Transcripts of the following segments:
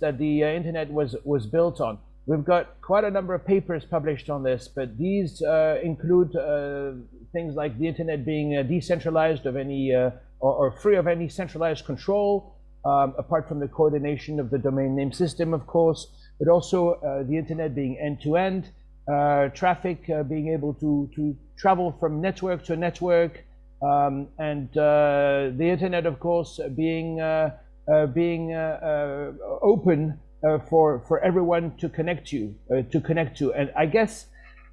that the uh, internet was was built on. We've got quite a number of papers published on this, but these uh, include uh, things like the internet being uh, decentralized of any uh, or, or, free of any centralized control, um, apart from the coordination of the domain name system, of course, but also uh, the internet being end-to-end, -end, traffic being able to to travel from network to network, um, and the internet, of course, being being open uh, for for everyone to connect to uh, to connect to and i guess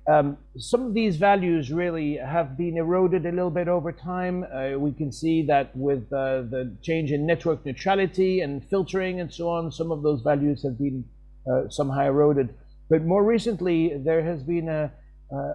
um, some of these values really have been eroded a little bit over time. Uh, we can see that with uh, the change in network neutrality and filtering and so on, some of those values have been uh, somehow eroded. But more recently, there has been a,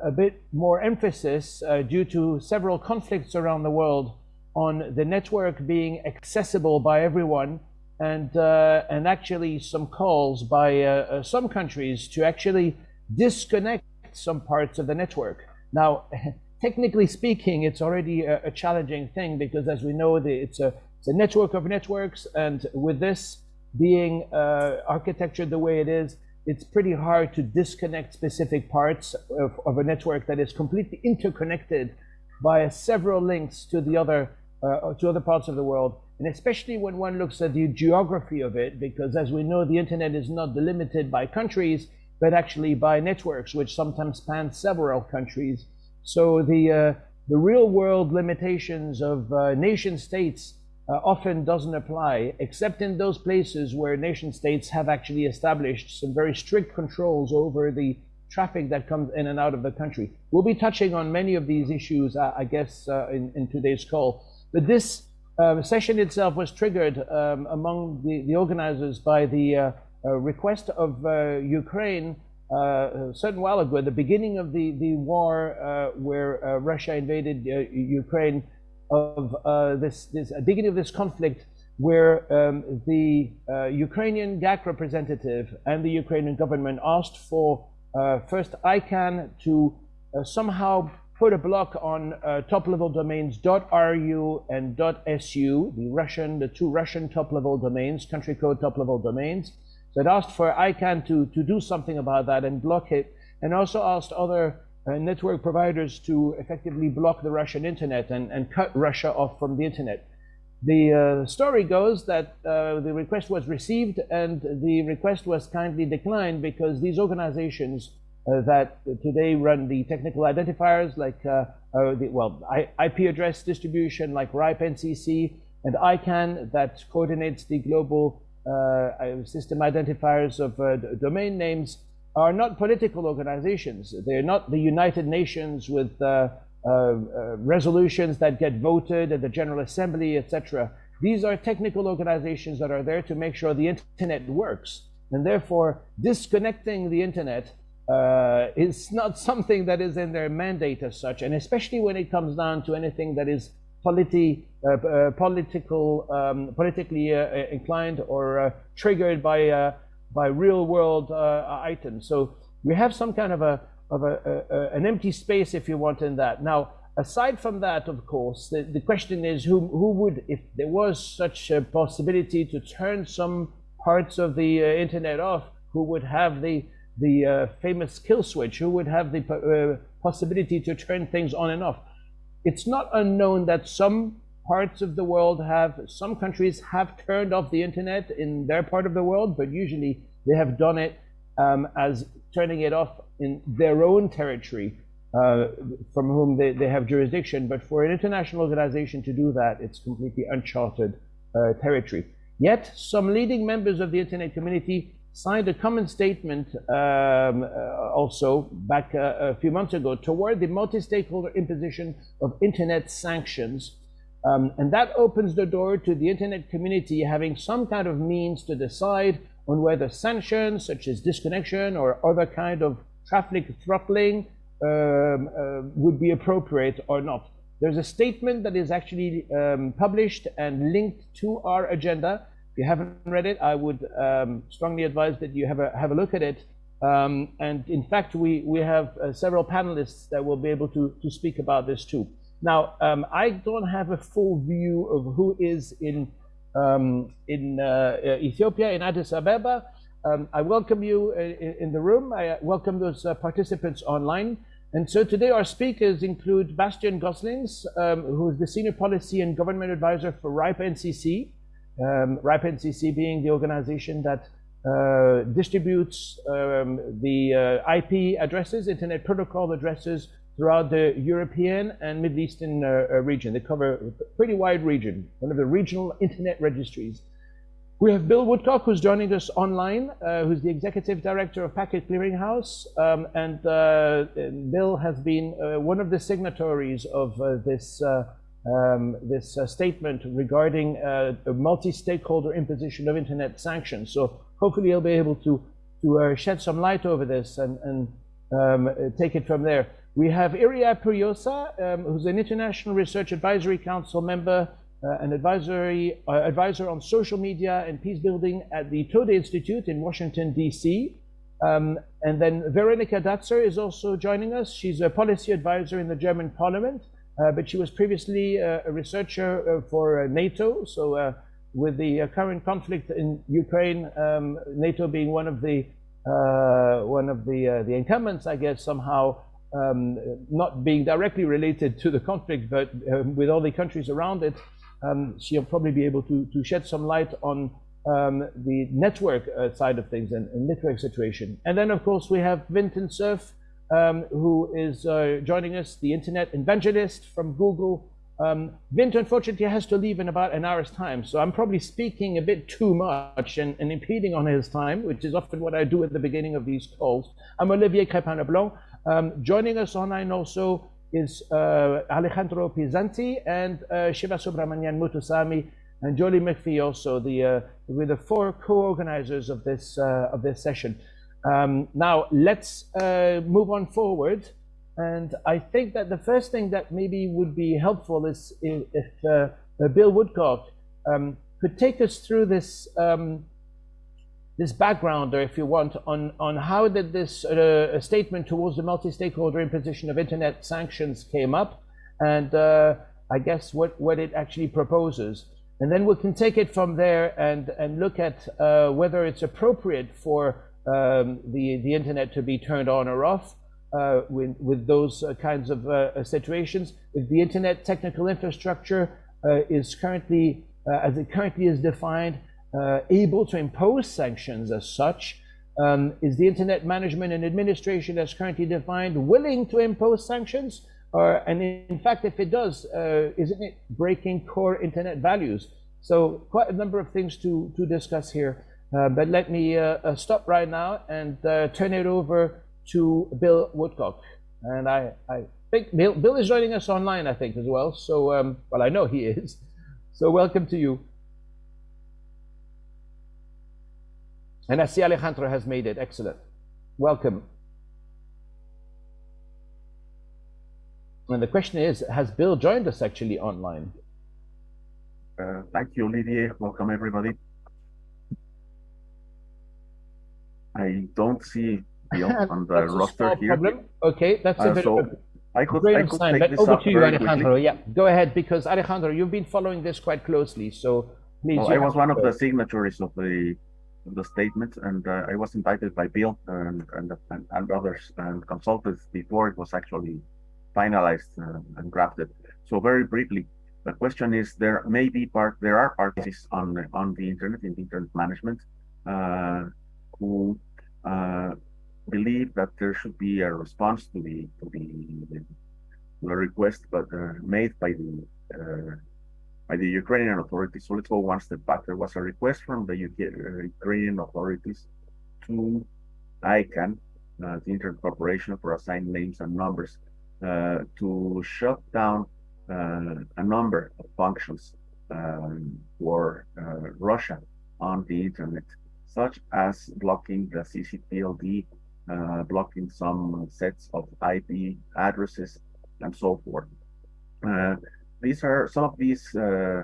a bit more emphasis uh, due to several conflicts around the world on the network being accessible by everyone and uh, and actually some calls by uh, uh, some countries to actually disconnect some parts of the network. Now, technically speaking, it's already a, a challenging thing because, as we know, the, it's a it's a network of networks, and with this being uh, architectured the way it is, it's pretty hard to disconnect specific parts of, of a network that is completely interconnected by several links to the other uh, to other parts of the world and especially when one looks at the geography of it, because as we know, the internet is not delimited by countries, but actually by networks, which sometimes span several countries. So the, uh, the real world limitations of uh, nation states uh, often doesn't apply, except in those places where nation states have actually established some very strict controls over the traffic that comes in and out of the country. We'll be touching on many of these issues, I guess, uh, in, in today's call. But this uh, session itself was triggered um, among the, the, organizers by the uh, uh, request of uh, Ukraine uh, a certain while ago, at the beginning of the, the war where Russia invaded Ukraine, of this, this beginning of this conflict, where um, the Ukrainian GAC representative and the Ukrainian government asked for first ICANN to somehow put a block on uh, top-level domains .ru and .su, the Russian, the two Russian top-level domains, country code top-level domains. So it asked for ICANN to, to do something about that and block it, and also asked other uh, network providers to effectively block the Russian internet and, and cut Russia off from the internet. The uh, story goes that uh, the request was received and the request was kindly declined because these organizations that today run the technical identifiers like, uh, uh, the, well, IP address distribution like RIPE NCC and ICANN that coordinates the global system identifiers of domain names are not political organizations. They're not the United Nations with uh, uh, resolutions that get voted at the General Assembly, etc. These are technical organizations that are there to make sure the internet works. And therefore, disconnecting the internet uh, it's not something that is in their mandate as such, and especially when it comes down to anything that is politi uh, uh, political, um, politically uh, inclined or uh, triggered by uh, by real world items. So we have some kind of a of a, a, an empty space, if you want, in that. Now, aside from that, of course, the, the question is who who would, if there was such a possibility to turn some parts of the internet off, who would have the the uh, famous kill switch, who would have the uh, possibility to turn things on and off. It's not unknown that some parts of the world have, some countries have turned off the internet in their part of the world, but usually they have done it um, as turning it off in their own territory uh, from whom they, they have jurisdiction. But for an international organization to do that, it's completely uncharted uh, territory. Yet, some leading members of the internet community signed a common statement um, uh, also back uh, a few months ago toward the multi-stakeholder imposition of internet sanctions. Um, and that opens the door to the internet community having some kind of means to decide on whether sanctions such as disconnection or other kind of traffic throttling um, uh, would be appropriate or not. There's a statement that is actually um, published and linked to our agenda if you haven't read it, I would um, strongly advise that you have a, have a look at it. Um, and in fact, we, we have uh, several panelists that will be able to, to speak about this too. Now, um, I don't have a full view of who is in um, in uh, Ethiopia, in Addis Ababa. Um, I welcome you in, in, the room. I welcome those uh, participants online. And so today our speakers include Bastiaan Goslings, um, who is the Senior Policy and Government Advisor for RIPE NCC. Um, NCC being the organization that uh, distributes um, the uh, IP addresses, Internet Protocol addresses throughout the European and Middle Eastern uh, uh, region. They cover a pretty wide region, one of the regional internet registries. We have Bill Woodcock, who's joining us online, uh, who's the Executive Director of Packet Clearinghouse. Um, and uh, Bill has been one of the signatories of this, um, this statement regarding a multi-stakeholder imposition of internet sanctions. So hopefully he'll be able to, to shed some light over this and, and um, take it from there. We have Iria Puyosa, um, who's an International Research Advisory Council member, uh, an advisory uh, advisor on social media and peace building at the Toda Institute in Washington, D.C. Um, and then Veronika Datzer is also joining us. She's a policy advisor in the German parliament, uh, but she was previously uh, a researcher uh, for uh, NATO. So with the current conflict in Ukraine, um, NATO being one of the one of the the incumbents, I guess somehow um, not being directly related to the conflict, but um, with all the countries around it, um, she'll probably be able to, to shed some light on um, the network uh, side of things and, and, network situation. And then, of course, we have Vinton Cerf, um, who is uh, joining us, the internet evangelist from Google. Um, Vint, unfortunately, has to leave in about an hour's time, so I'm probably speaking a bit too much and, and impeding on his time, which is often what I do at the beginning of these calls. I'm Olivier Crépin-Leblond. Um, joining us online also is uh, Alejandro Pisanty and uh, Shiva Subramanian Muthusamy and Joly MacFie also, the, uh, with the four co-organizers of this, uh, of this session. Um, now, let's uh, move on forward. And I think that the first thing that maybe would be helpful is if uh, Bill Woodcock um, could take us through this um, this background, or if you want, on, on how did this uh, statement towards the multi-stakeholder imposition of internet sanctions came up, and uh, I guess what, what it actually proposes. And then we can take it from there and, and look at uh, whether it's appropriate for um, the, the internet to be turned on or off uh, with, with those uh, kinds of uh, situations. If the internet technical infrastructure is currently, as it currently is defined, uh, able to impose sanctions as such? Um, is the Internet Management and Administration as currently defined willing to impose sanctions? Or, and in fact, if it does, uh, isn't it breaking core Internet values? So quite a number of things to, to discuss here. Uh, but let me uh, uh, stop right now and turn it over to Bill Woodcock. And I, I think Bill, Bill is joining us online, I think, as well. So, um, well, I know he is. So welcome to you. And I see Alejandro has made it. Excellent. Welcome. And the question is, has Bill joined us actually online? Uh, thank you, Olivier. Welcome, everybody. I don't see Bill on the roster here. Problem. Okay, that's uh, a bit so of I could, I could sign, but over to you, Alejandro. Quickly. Yeah, go ahead, because Alejandro, you've been following this quite closely, so please. I was one of the signatories of the the statement, and uh, I was invited by Bill and, and, and, others and consulted before it was actually finalized uh, and drafted. So very briefly, the question is: there may be part, there are parties on the, on the internet in the internet management uh, who uh, believe that there should be a response to the to the, the request, but uh, made by the uh, by the Ukrainian authorities. So let's go one step back. There was a request from the UK, uh, Ukrainian authorities to ICANN, the Internet Corporation for Assigned Names and Numbers, to shut down a number of functions um, for Russia on the internet, such as blocking the CCTLD, uh, blocking some sets of IP addresses, and so forth these are some of these uh,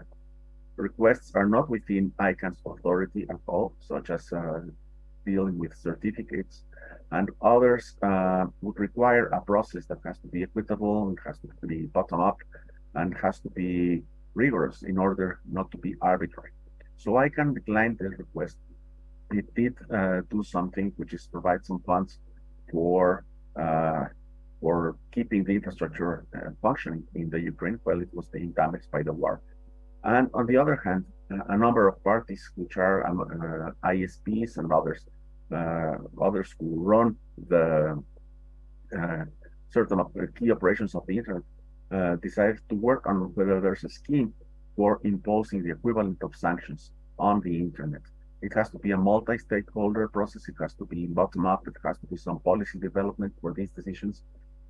requests are not within ICANN's authority at all, such as uh, dealing with certificates, and others uh, would require a process that has to be equitable, and has to be bottom up, and has to be rigorous in order not to be arbitrary. So ICANN decline the request. It did uh, do something, which is provide some funds for uh, for keeping the infrastructure uh, functioning in the Ukraine while it was being damaged by the war. And on the other hand, a number of parties, which are um, uh, ISPs and others, uh, others who run the uh, certain key operations of the internet, decided to work on whether there's a scheme for imposing the equivalent of sanctions on the internet. It has to be a multi-stakeholder process. It has to be bottom-up. It has to be some policy development for these decisions.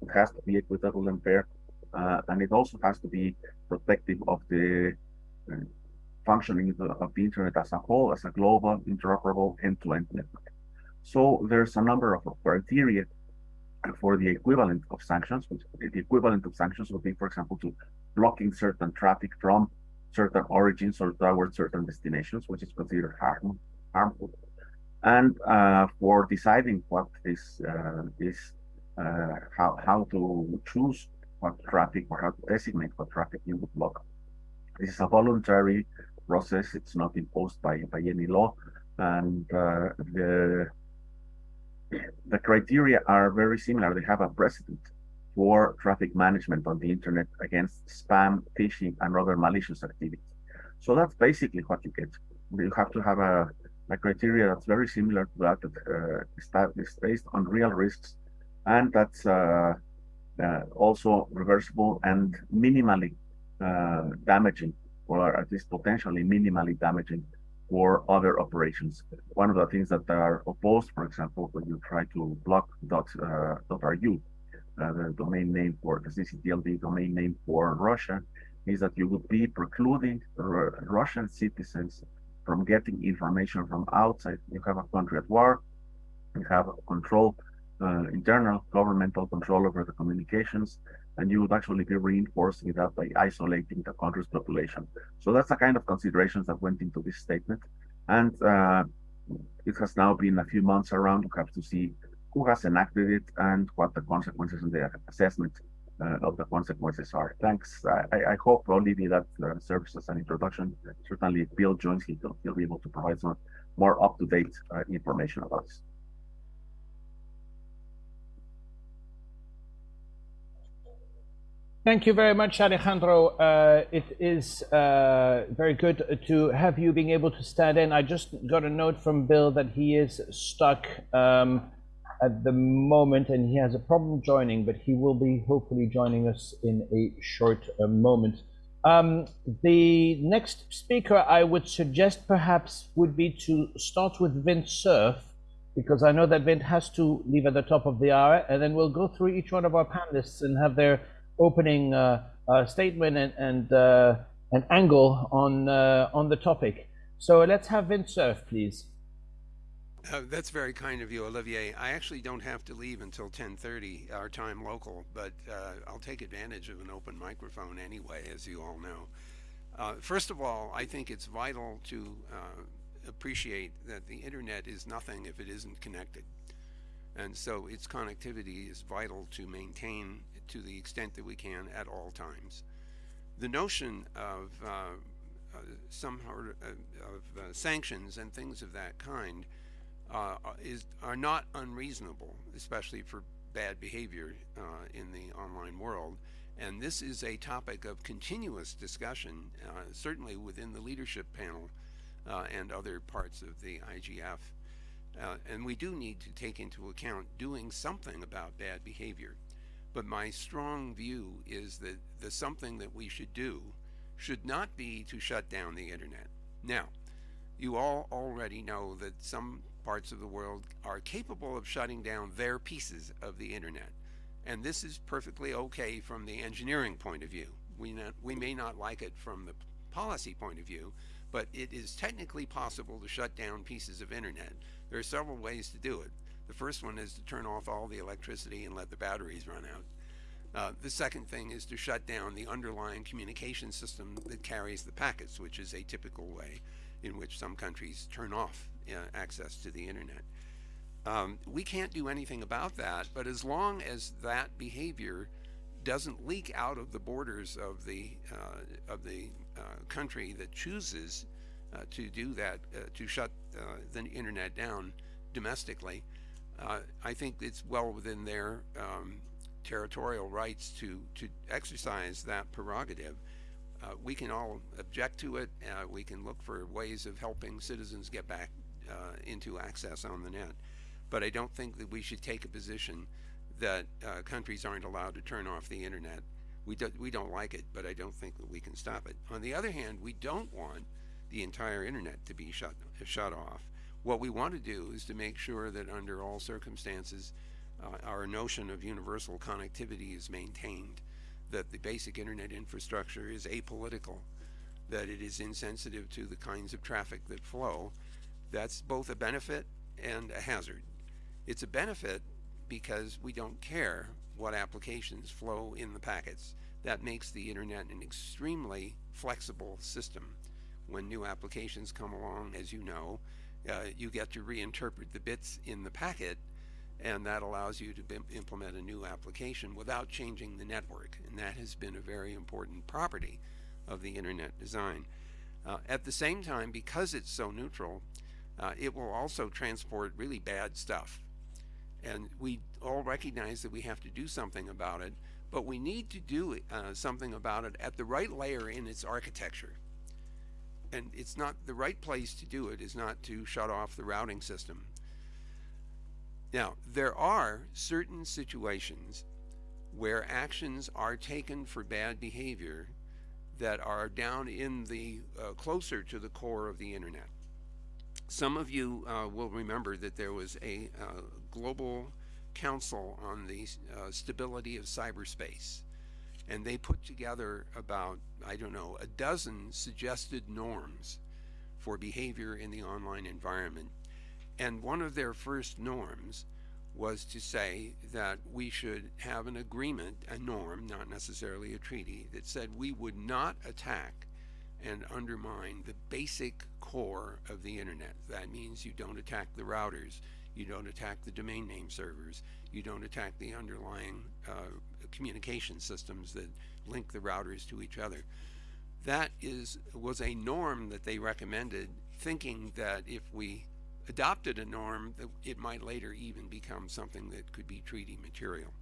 It has to be equitable and fair. Uh, and it also has to be protective of the uh, functioning of the, internet as a whole, as a global, interoperable, end-to-end -end network. So there's a number of criteria for the equivalent of sanctions. The equivalent of sanctions would be, for example, to blocking certain traffic from certain origins or towards certain destinations, which is considered harm, harmful. And uh, for deciding what is uh, is uh, how how to choose what traffic or how to designate what traffic you would block. This is a voluntary process. It's not imposed by by any law, and uh, the the criteria are very similar. They have a precedent for traffic management on the internet against spam, phishing, and other malicious activity. So that's basically what you get. You have to have a, a criteria that's very similar to that that uh, is based on real risks, and that's uh, uh, also reversible and minimally uh, damaging, or at least potentially minimally damaging for other operations. One of the things that are opposed, for example, when you try to block dot, uh, .ru, uh, the domain name for the CCTLD domain name for Russia, is that you would be precluding Russian citizens from getting information from outside. You have a country at war, you have control, uh, internal governmental control over the communications, and you would actually be reinforcing that by isolating the country's population. So that's the kind of considerations that went into this statement. And uh, it has now been a few months around. We have to see who has enacted it and what the consequences and the assessment uh, of the consequences are. Thanks. I, I hope, Olivia, that uh, serves as an introduction. Certainly, Bill joins, he'll, he'll be able to provide some more up-to-date uh, information about this. Thank you very much, Alejandro. Uh, it is uh, very good to have you being able to stand in. I just got a note from Bill that he is stuck um, at the moment and he has a problem joining, but he will be hopefully joining us in a short uh, moment. Um, the next speaker I would suggest perhaps would be to start with Vint Cerf, because I know that Vint has to leave at the top of the hour, and then we'll go through each one of our panelists and have their opening uh, uh, statement and, and uh, an angle on, uh, on the topic. So let's have Vint Cerf, please. Uh, that's very kind of you, Olivier. I actually don't have to leave until 10:30 our time local, but uh, I'll take advantage of an open microphone anyway, as you all know. Uh, first of all, I think it's vital to uh, appreciate that the internet is nothing if it isn't connected, and so its connectivity is vital to maintain to the extent that we can at all times. The notion of uh, uh, some of sanctions and things of that kind uh, is are not unreasonable, especially for bad behavior uh, in the online world. And this is a topic of continuous discussion, uh, certainly within the leadership panel uh, and other parts of the IGF. Uh, and we do need to take into account doing something about bad behavior. But my strong view is that the something that we should do should not be to shut down the internet. Now, you all already know that some parts of the world are capable of shutting down their pieces of the internet. And this is perfectly okay from the engineering point of view. We, not, we may not like it from the policy point of view, but it is technically possible to shut down pieces of internet. There are several ways to do it. The first one is to turn off all the electricity and let the batteries run out. Uh, the second thing is to shut down the underlying communication system that carries the packets, which is a typical way in which some countries turn off uh, access to the internet. Um, we can't do anything about that, but as long as that behavior doesn't leak out of the borders of the uh, of the uh, country that chooses uh, to do that, uh, to shut the internet down domestically. I think it's well within their um, territorial rights to, to exercise that prerogative. Uh, we can all object to it. Uh, we can look for ways of helping citizens get back uh, into access on the net. But I don't think that we should take a position that uh, countries aren't allowed to turn off the internet. We, do, we don't like it, but I don't think that we can stop it. On the other hand, we don't want the entire internet to be shut, shut off. What we want to do is to make sure that under all circumstances, uh, our notion of universal connectivity is maintained, that the basic internet infrastructure is apolitical, that it is insensitive to the kinds of traffic that flow. That's both a benefit and a hazard. It's a benefit because we don't care what applications flow in the packets. That makes the internet an extremely flexible system. When new applications come along, as you know, uh, you get to reinterpret the bits in the packet and that allows you to implement a new application without changing the network and that has been a very important property of the internet design. Uh, at the same time because it's so neutral uh, it will also transport really bad stuff. And we all recognize that we have to do something about it but we need to do uh, something about it at the right layer in its architecture. And it's not the right place to do it is not to shut off the routing system. Now, there are certain situations where actions are taken for bad behavior that are down in the uh, closer to the core of the internet. Some of you uh, will remember that there was a uh, global council on the uh, stability of cyberspace. And they put together about I don't know a dozen suggested norms for behavior in the online environment. And one of their first norms was to say that we should have an agreement, a norm, not necessarily a treaty, that said we would not attack and undermine the basic core of the internet. That means you don't attack the routers, you don't attack the domain name servers, you don't attack the underlying uh, communication systems that link the routers to each other. That is was a norm that they recommended, thinking that if we adopted a norm that it might later even become something that could be treaty material.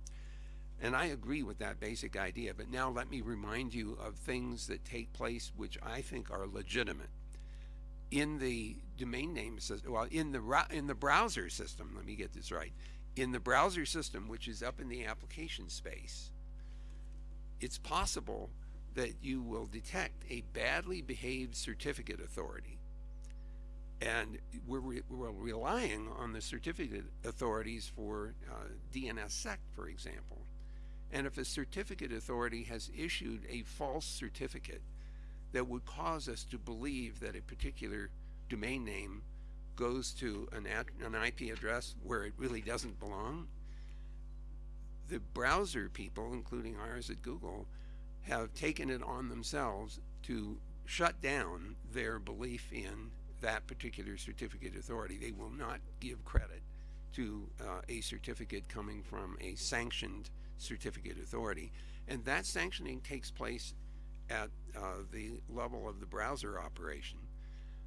And I agree with that basic idea, but now let me remind you of things that take place which I think are legitimate. In the domain name system, well, in the, in the browser system, let me get this right. In the browser system, which is up in the application space, it's possible that you will detect a badly behaved certificate authority and we're, re we're relying on the certificate authorities for uh, DNSSEC, for example. And if a certificate authority has issued a false certificate that would cause us to believe that a particular domain name goes to an, an IP address where it really doesn't belong, the browser people, including ours at Google, have taken it on themselves to shut down their belief in that particular certificate authority. They will not give credit to uh, a certificate coming from a sanctioned certificate authority. And that sanctioning takes place at uh, the level of the browser operation.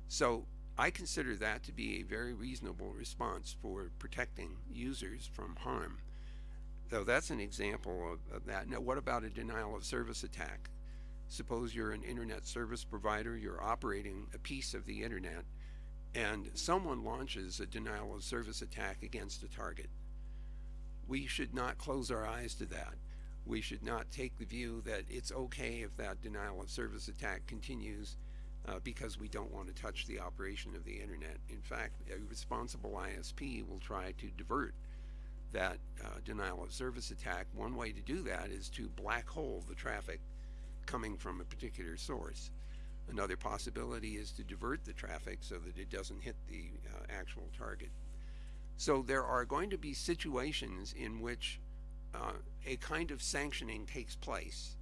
So I consider that to be a very reasonable response for protecting users from harm. So that's an example of, of that. Now, what about a denial of service attack? Suppose you're an internet service provider, you're operating a piece of the internet, and someone launches a denial of service attack against a target. We should not close our eyes to that. We should not take the view that it's okay if that denial of service attack continues uh, because we don't want to touch the operation of the internet. In fact, a responsible ISP will try to divert that uh, denial of service attack. One way to do that is to black hole the traffic coming from a particular source. Another possibility is to divert the traffic so that it doesn't hit the uh, actual target. So there are going to be situations in which uh, a kind of sanctioning takes place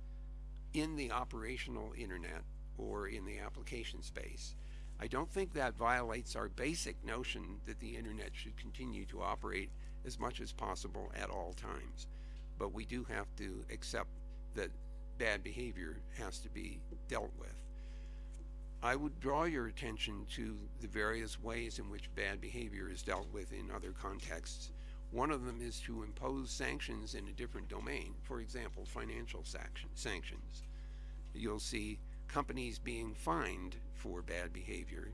in the operational internet or in the application space. I don't think that violates our basic notion that the internet should continue to operate as much as possible at all times. But we do have to accept that bad behavior has to be dealt with. I would draw your attention to the various ways in which bad behavior is dealt with in other contexts. One of them is to impose sanctions in a different domain, for example, financial sanctions. You'll see companies being fined for bad behavior.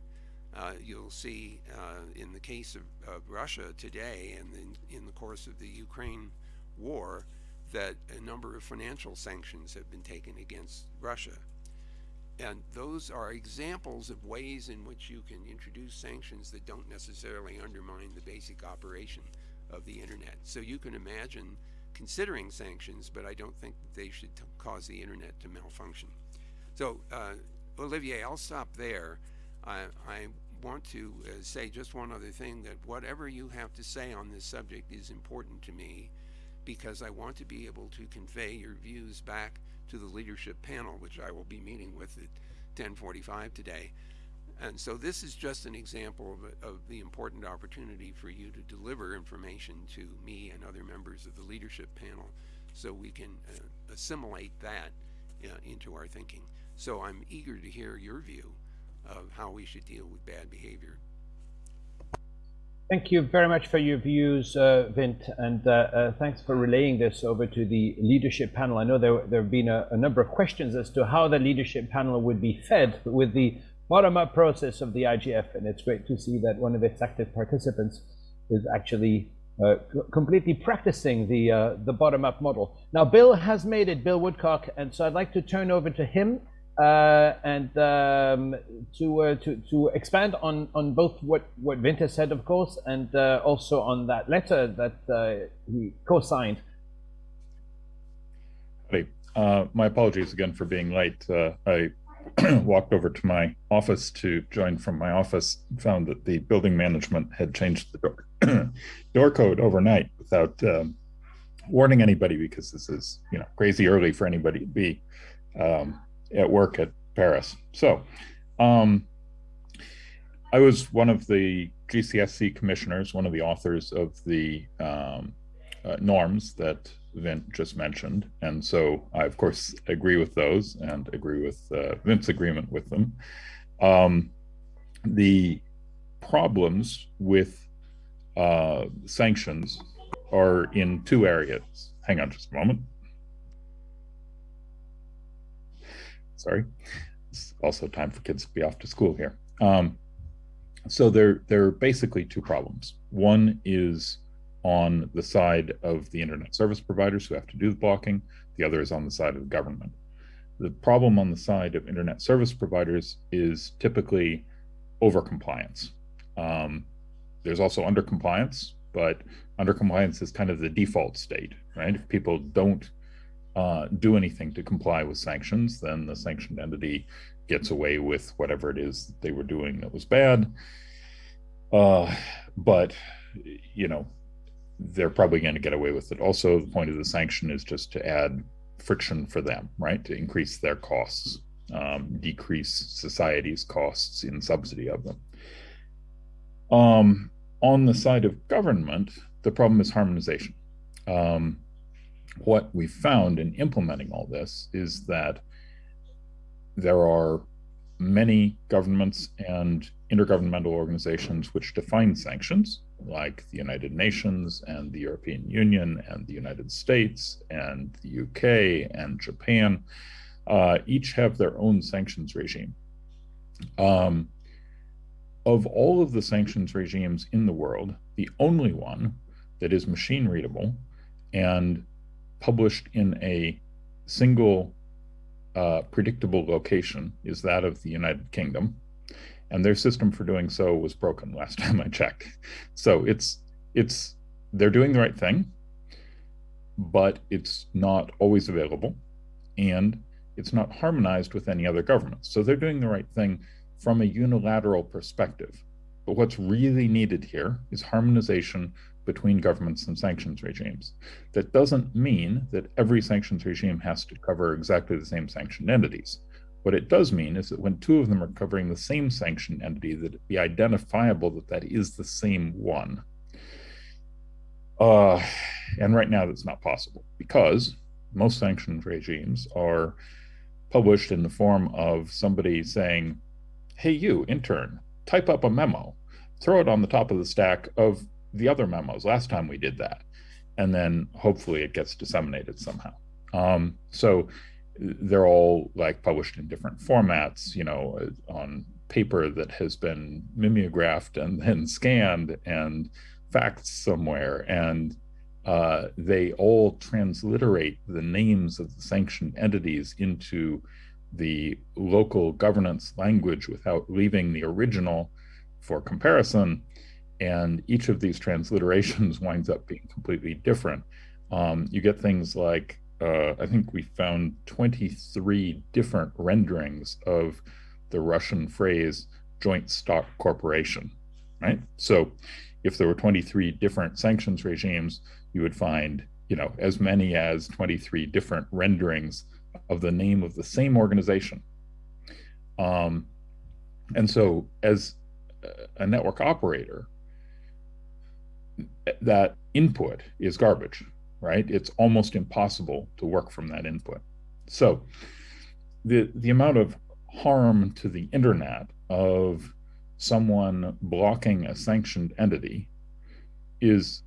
Uh, you'll see uh, in the case of, of, Russia today and in, in the course of the Ukraine war that a number of financial sanctions have been taken against Russia. And those are examples of ways in which you can introduce sanctions that don't necessarily undermine the basic operation of the internet. So you can imagine considering sanctions, but I don't think they should cause the internet to malfunction. So uh, Olivier, I'll stop there. I, I want to uh, say just one other thing that whatever you have to say on this subject is important to me because I want to be able to convey your views back to the leadership panel, which I will be meeting with at 1045 today. And so this is just an example of, of, the important opportunity for you to deliver information to me and other members of the leadership panel so we can uh, assimilate that uh, into our thinking. So I'm eager to hear your view of how we should deal with bad behavior. Thank you very much for your views, uh, Vint, and uh, uh, thanks for relaying this over to the leadership panel. I know there, there have been a, a, number of questions as to how the leadership panel would be fed with the bottom-up process of the IGF, and it's great to see that one of its active participants is actually uh, completely practicing the, uh, the bottom-up model. Now, Bill has made it, Bill Woodcock, and so I'd like to turn over to him uh, and um, to, uh, to to expand on on both what what Vinter said, of course, and uh, also on that letter that uh, he co-signed. Hey, uh, my apologies again for being late. Uh, I walked over to my office to join from my office, found that the building management had changed the door door code overnight without um, warning anybody because this is you know crazy early for anybody to be. Um, at work at Paris. So, um, I was one of the GCSC commissioners, one of the authors of the um, uh, norms that Vint just mentioned. And so I, of course, agree with those and agree with uh, Vint's agreement with them. Um, the problems with uh, sanctions are in two areas. Hang on just a moment. Sorry. It's also time for kids to be off to school here. Um, so there, there are basically two problems. One is on the side of the internet service providers who have to do the blocking. The other is on the side of the government. The problem on the side of internet service providers is typically overcompliance. Um, there's also undercompliance, but undercompliance is kind of the default state, right? If people don't uh, do anything to comply with sanctions, then the sanctioned entity gets away with whatever it is they were doing that was bad. Uh, but, you know, they're probably going to get away with it. Also, the point of the sanction is just to add friction for them, right? To increase their costs, um, decrease society's costs in subsidy of them. Um, on the side of government, the problem is harmonization. Um, what we found in implementing all this is that there are many governments and intergovernmental organizations which define sanctions, like the United Nations and the European Union and the United States and the UK and Japan, uh, each have their own sanctions regime. Um, of all of the sanctions regimes in the world, the only one that is machine readable and published in a single uh, predictable location is that of the United Kingdom. And their system for doing so was broken last time I checked. So it's it's they're doing the right thing, but it's not always available, and it's not harmonized with any other governments. So they're doing the right thing from a unilateral perspective. But what's really needed here is harmonization between governments and sanctions regimes. That doesn't mean that every sanctions regime has to cover exactly the same sanctioned entities. What it does mean is that when two of them are covering the same sanctioned entity, that it be identifiable that that is the same one. Uh, and right now that's not possible because most sanctions regimes are published in the form of somebody saying, hey, you intern, type up a memo, throw it on the top of the stack of the other memos. Last time we did that. And then hopefully it gets disseminated somehow. Um, so they're all like published in different formats, you know, on paper that has been mimeographed and then scanned and faxed somewhere. And uh, they all transliterate the names of the sanctioned entities into the local governance language without leaving the original for comparison. And each of these transliterations winds up being completely different. Um, you get things like uh, I think we found 23 different renderings of the Russian phrase joint stock corporation, right? So if there were 23 different sanctions regimes, you would find, you know, as many as 23 different renderings of the name of the same organization. Um, and so as a network operator, that input is garbage right? It's almost impossible to work from that input. So the, the amount of harm to the internet of someone blocking a sanctioned entity is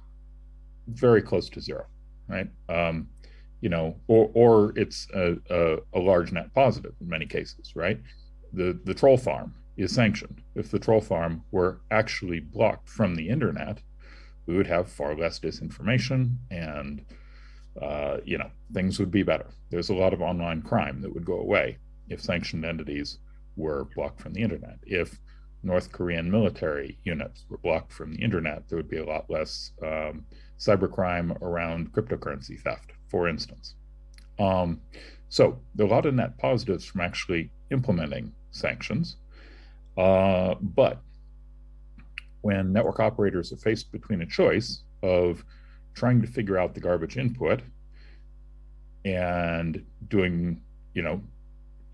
very close to zero, right? Um, you know, or or it's a, a, a, large net positive in many cases, right? The the troll farm is sanctioned. If the troll farm were actually blocked from the internet, we would have far less disinformation and uh, you know things would be better. There's a lot of online crime that would go away if sanctioned entities were blocked from the internet. If north korean military units were blocked from the internet there would be a lot less um, cybercrime around cryptocurrency theft for instance. Um, so there are a lot of net positives from actually implementing sanctions uh, but when network operators are faced between a choice of trying to figure out the garbage input and doing, you know,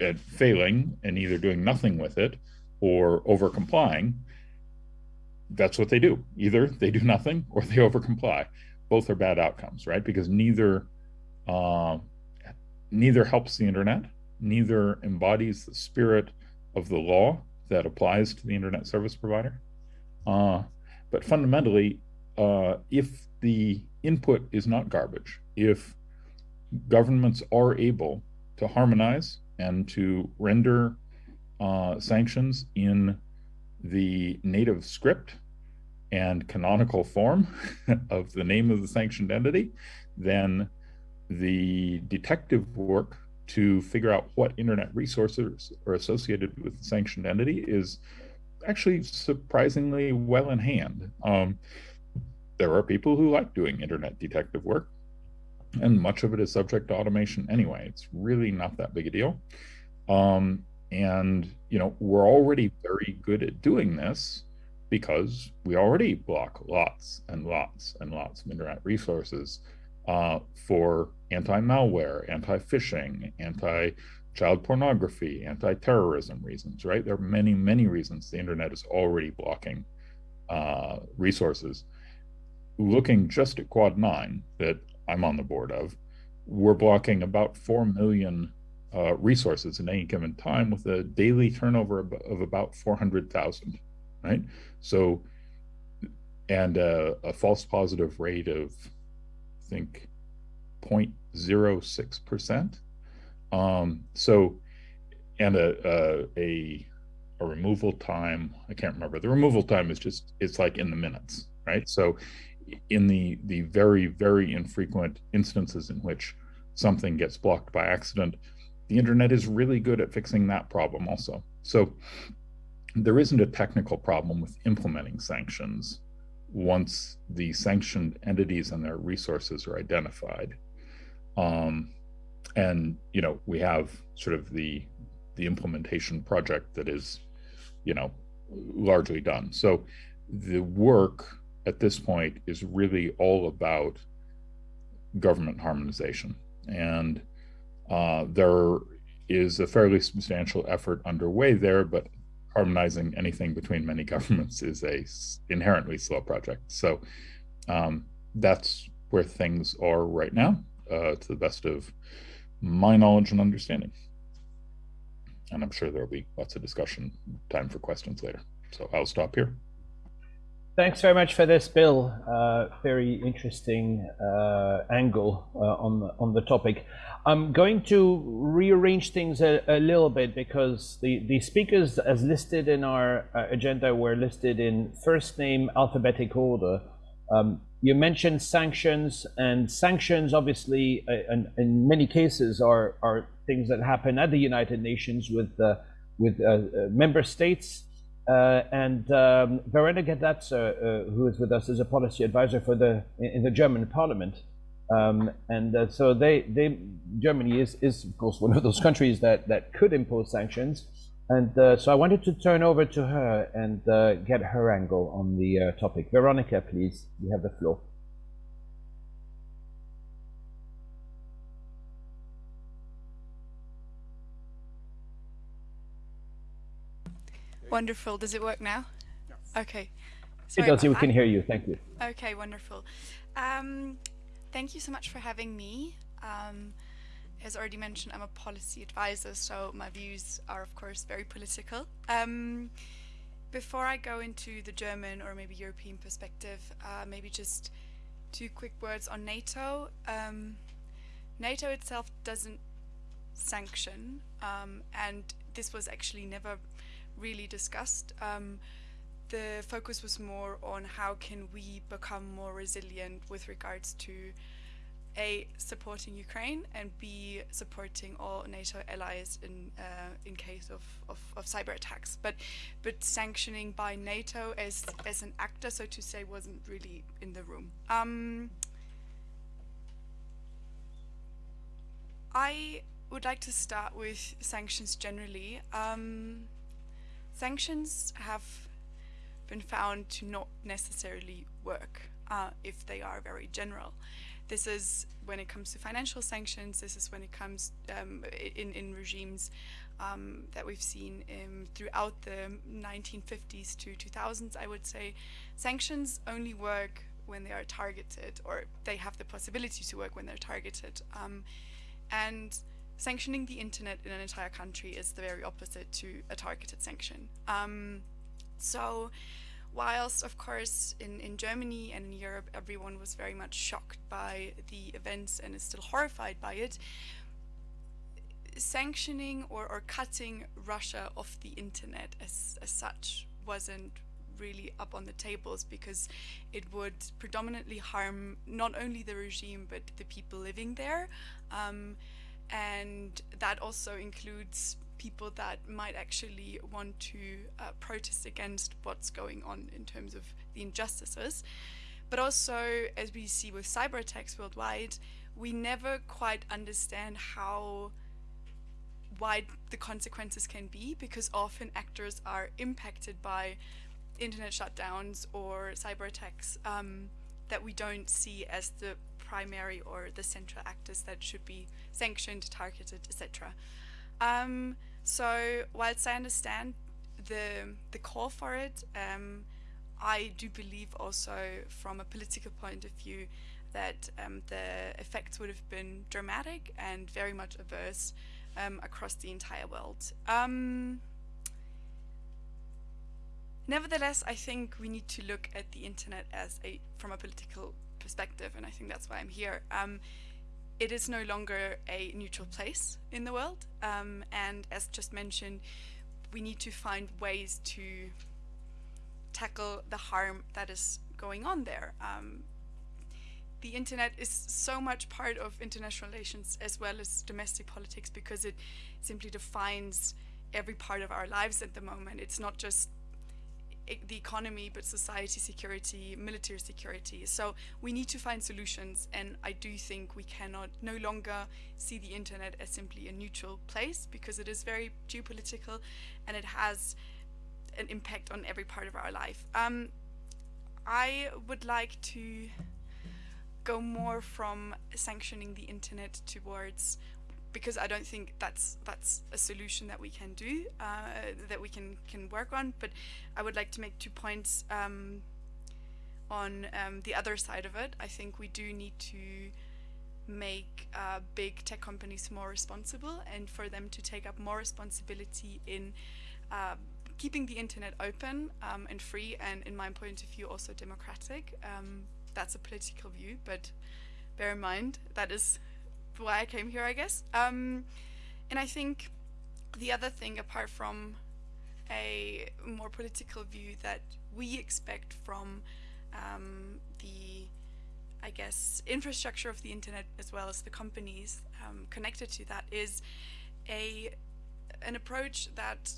and failing and either doing nothing with it or over complying, that's what they do. Either they do nothing or they over comply. Both are bad outcomes, right? Because neither uh, neither helps the internet, neither embodies the spirit of the law that applies to the internet service provider, uh, but fundamentally, uh, if the input is not garbage, if governments are able to harmonize and to render uh, sanctions in the native script and canonical form of the name of the sanctioned entity, then the detective work to figure out what internet resources are associated with the sanctioned entity is actually surprisingly well in hand. Um, there are people who like doing internet detective work, and much of it is subject to automation anyway. It's really not that big a deal. Um, and, you know, we're already very good at doing this because we already block lots and lots and lots of internet resources uh, for anti-malware, anti-phishing, anti child pornography, anti-terrorism reasons, right? There are many, many reasons the internet is already blocking uh, resources. Looking just at Quad 9 that I'm on the board of, we're blocking about 4 million uh, resources in any given time with a daily turnover of, about 400,000, right? So, and a, a false positive rate of, I think, 0.06%. Um, so, and a, a, a, a removal time, I can't remember. The removal time is just, it's like in the minutes, right? So in the, the very, very infrequent instances in which something gets blocked by accident, the internet is really good at fixing that problem also. So there isn't a technical problem with implementing sanctions once the sanctioned entities and their resources are identified. Um, and you know we have sort of the the implementation project that is you know largely done. So the work at this point is really all about government harmonization. And uh, there is a fairly substantial effort underway there but harmonizing anything between many governments is a inherently slow project. So um, that's where things are right now uh, to the best of my knowledge and understanding. and I'm sure there'll be lots of discussion, time for questions later. So I'll stop here. Thanks very much for this, Bill. Uh, very interesting uh, angle uh, on the, on the topic. I'm going to rearrange things a, a, little bit because the, the speakers, as listed in our uh, agenda, were listed in first name alphabetic order. Um, you mentioned sanctions, and sanctions, obviously, uh, in, in, many cases, are are things that happen at the United Nations with uh, with member states uh, and um, Verena Gedatz, uh, uh, who is with us, is a policy advisor for the in the German Parliament. Um, and uh, so they, they, Germany is, is of course one of those countries that, that could impose sanctions. And uh, so I wanted to turn over to her and uh, get her angle on the topic. Veronica, please, you have the floor. Wonderful. Does it work now? Yes. Okay. Sorry it does. We can hear you. Thank you. Okay, wonderful. Um, thank you so much for having me. Um, as already mentioned, I'm a policy advisor, so my views are, of course, very political. Um, before I go into the German or maybe European perspective, uh, maybe just two quick words on NATO. Um, NATO itself doesn't sanction, um, and this was actually never really discussed. Um, the focus was more on how can we become more resilient with regards to a supporting Ukraine and b supporting all NATO allies in uh, in case of, of, of, cyber attacks. But but sanctioning by NATO as as an actor, so to say, wasn't really in the room. Um, I would like to start with sanctions generally. Um, Sanctions have been found to not necessarily work uh, if they are very general. This is when it comes to financial sanctions, this is when it comes um, in, in regimes um, that we've seen um, throughout the 1950s to 2000s, I would say. Sanctions only work when they are targeted or they have the possibility to work when they're targeted. Um, and sanctioning the internet in an entire country is the very opposite to a targeted sanction. Um, so whilst of course in, in Germany and in Europe everyone was very much shocked by the events and is still horrified by it, sanctioning or, or cutting Russia off the internet as, as such wasn't really up on the tables because it would predominantly harm not only the regime but the people living there. Um, and that also includes people that might actually want to uh, protest against what's going on in terms of the injustices. But also, as we see with cyber attacks worldwide, we never quite understand how wide the consequences can be because often actors are impacted by internet shutdowns or cyber attacks um, that we don't see as the primary or the central actors that should be sanctioned, targeted, etc. Um, so whilst I understand the the call for it, um, I do believe also from a political point of view that um, the effects would have been dramatic and very much adverse um, across the entire world. Um, nevertheless, I think we need to look at the internet as a from a political perspective, and I think that's why I'm here. It is no longer a neutral place in the world, um, and as just mentioned, we need to find ways to tackle the harm that is going on there. Um, the internet is so much part of international relations as well as domestic politics because it simply defines every part of our lives at the moment. It's not just the economy, but society security, military security. So we need to find solutions, and I do think we cannot no longer see the internet as simply a neutral place because it is very geopolitical, and it has an impact on every part of our life. Um, I would like to go more from sanctioning the internet towards because I don't think that's that's a solution that we can do uh, that we can can work on. But I would like to make two points um, on um, the other side of it. I think we do need to make uh, big tech companies more responsible and for them to take up more responsibility in uh, keeping the internet open um, and free and in my point of view also democratic. Um, that's a political view, but bear in mind that is why I came here, I guess. Um, and I think the other thing, apart from a more political view that we expect from um, the, I guess, infrastructure of the internet as well as the companies um, connected to that is a an approach that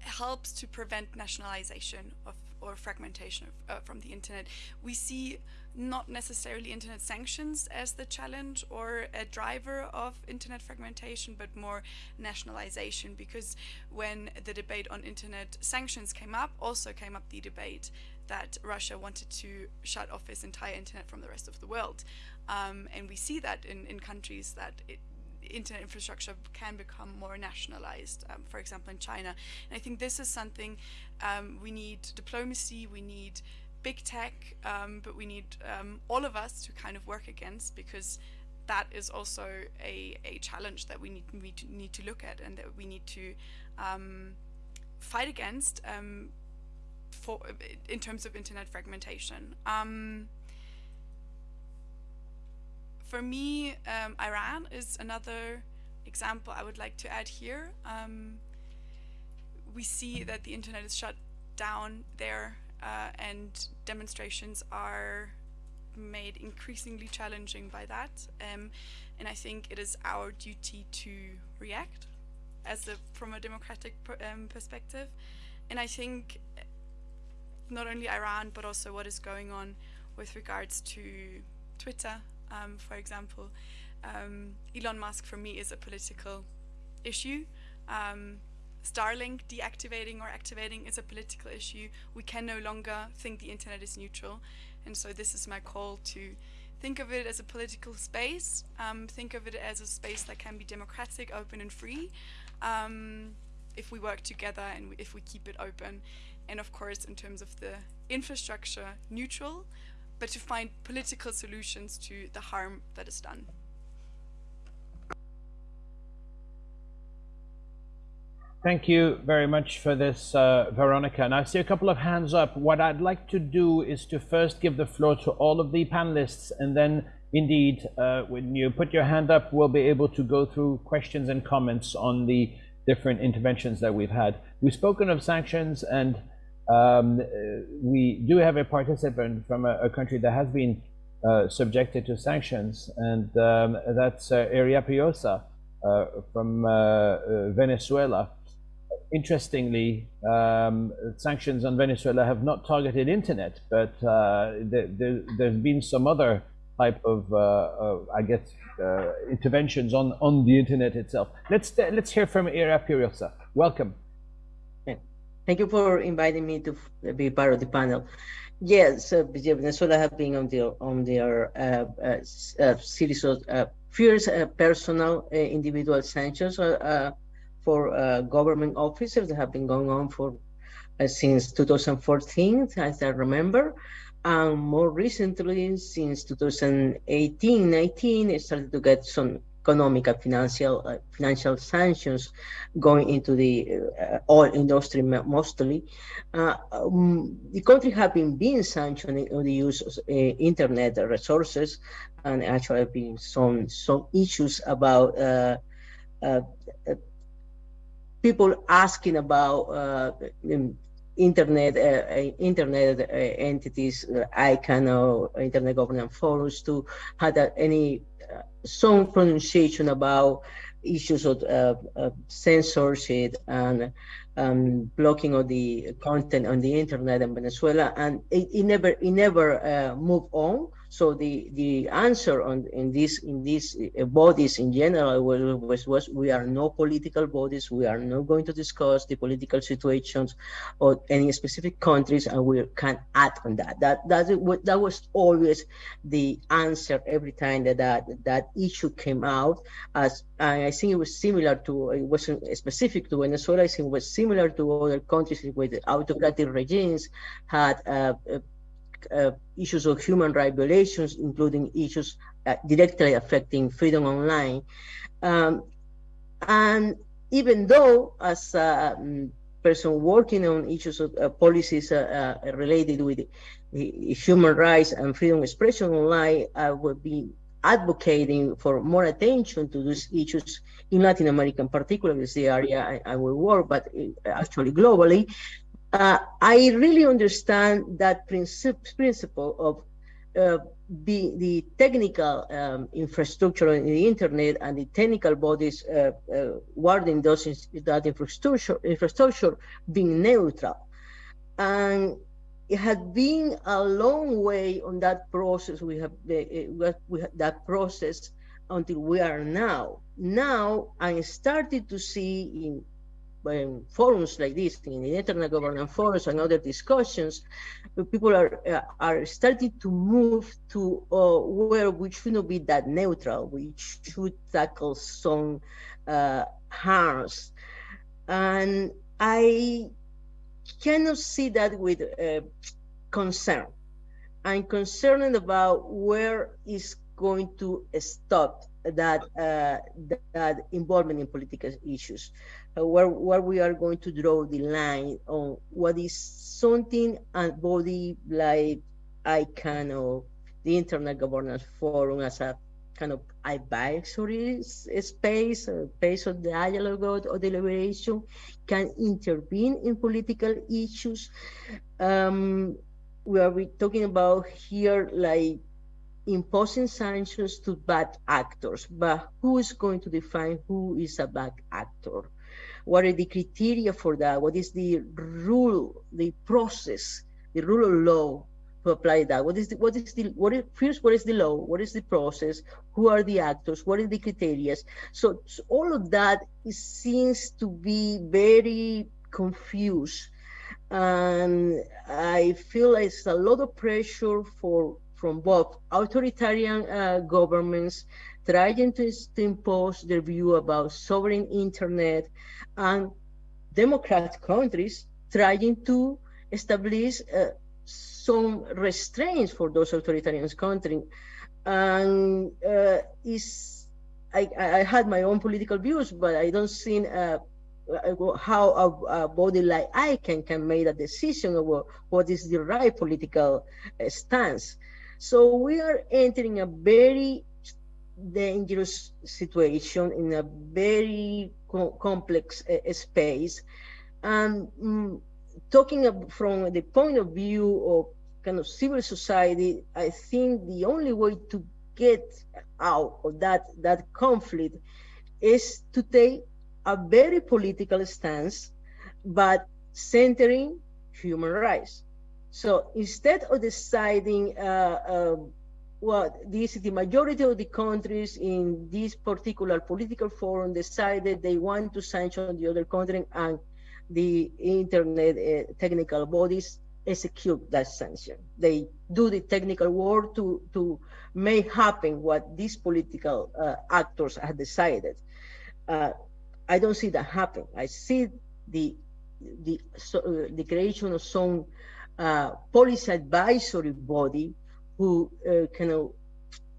helps to prevent nationalization of or fragmentation of, uh, from the internet. We see not necessarily internet sanctions as the challenge or a driver of internet fragmentation, but more nationalization because when the debate on internet sanctions came up, also came up the debate that Russia wanted to shut off its entire internet from the rest of the world. Um, and we see that in, in countries that it, internet infrastructure can become more nationalized, um, for example, in China. And I think this is something um, we need diplomacy, we need big tech, um, but we need um, all of us to kind of work against because that is also a, a challenge that we need, we need to look at and that we need to um, fight against um, for in terms of internet fragmentation. Um, for me, um, Iran is another example I would like to add here. We see that the internet is shut down there uh, and demonstrations are made increasingly challenging by that. Um, and I think it is our duty to react as a, from a democratic um, perspective. And I think not only Iran, but also what is going on with regards to Twitter um, for example. Um, Elon Musk for me is a political issue. Starlink deactivating or activating is a political issue. We can no longer think the internet is neutral. And so this is my call to think of it as a political space, um, think of it as a space that can be democratic, open and free, um, if we work together and if we keep it open. And of course, in terms of the infrastructure, neutral, but to find political solutions to the harm that is done. Thank you very much for this, uh, Veronica. And I see a couple of hands up. What I'd like to do is to first give the floor to all of the panelists, and then indeed, uh, when you put your hand up, we'll be able to go through questions and comments on the different interventions that we've had. We've spoken of sanctions and um, we do have a participant from a, a country that has been uh, subjected to sanctions, and um, that's uh, Puyosa uh, from uh, uh, Venezuela. Interestingly, um, sanctions on Venezuela have not targeted internet, but uh, there, has been some other type of, I guess, interventions on, on the internet itself. Let's let's hear from Iria Puyosa. Welcome. Thank you for inviting me to be part of the panel. Yes, uh, Venezuela have been on their on their uh, uh, uh series of uh, fierce uh, personal individual sanctions for government officers that have been going on for since 2014, as I remember. And more recently, since 2018, 19, it started to get some economic and financial uh, financial sanctions going into the uh, oil industry mostly. Uh, um, the country have been being sanctioned on the use of uh, internet resources, and actually have been some some issues about uh, uh, people asking about um, internet uh, internet uh, entities, uh, ICANN or internet governance forums to have any some pronunciation about issues of uh, uh, censorship and um, blocking of the content on the internet in Venezuela, and it, it never it never uh, moved on. So the the answer on in this in these uh, bodies in general was, was we are no political bodies. We are not going to discuss the political situations or any specific countries, and we can add on that. That that that was always the answer every time that that, that issue came out. As I think it was similar to it wasn't specific to Venezuela. I think it was similar to other countries with autocratic regimes had. Uh, uh, issues of human rights violations, including issues uh, directly affecting freedom online. Um, and even though, as a um, person working on issues of uh, policies uh, uh, related with human rights and freedom of expression online, I would be advocating for more attention to these issues in Latin America, in particular, is the area I, I will work, but uh, actually globally. Uh, I really understand that princip principle of uh, the, the technical um, infrastructure in the internet and the technical bodies uh, uh, guarding those that infrastructure, infrastructure being neutral. And it had been a long way on that process. We have, uh, we have that process until we are now. Now I started to see in um, forums like this, in the internet governance forums and other discussions, people are uh, are starting to move to uh, where we should not be that neutral. We should tackle some uh, harms, and I cannot see that with uh, concern. I'm concerned about where is going to stop that uh, that involvement in political issues, uh, where where we are going to draw the line on what is something a body like ICANN or the Internet Governance Forum as a kind of advisory space, a space of dialogue or deliberation, can intervene in political issues. Um, we are talking about here like imposing sanctions to bad actors, but who is going to define who is a bad actor? What are the criteria for that? What is the rule, the process, the rule of law to apply that? What is the, what is the, what is, first, what is the law? What is the process? Who are the actors? What are the criteria? So, so all of that seems to be very confused. And I feel it's a lot of pressure for from both authoritarian uh, governments trying to, to, impose their view about sovereign internet and democratic countries trying to establish uh, some restraints for those authoritarian countries. And uh, is I, I, had my own political views, but I don't see uh, how a, a, body like ICANN can make a decision about what is the right political uh, stance. So we are entering a very dangerous situation in a very co complex uh, space. And um, talking from the point of view of kind of civil society, I think the only way to get out of that, that conflict is to take a very political stance, but centering human rights. So instead of deciding uh, uh, what this, the majority of the countries in this particular political forum decided they want to sanction the other country and the internet uh, technical bodies execute that sanction. They do the technical work to, to make happen what these political uh, actors have decided. Uh, I don't see that happen. I see the the, so, uh, the creation of some uh, policy advisory body who uh, can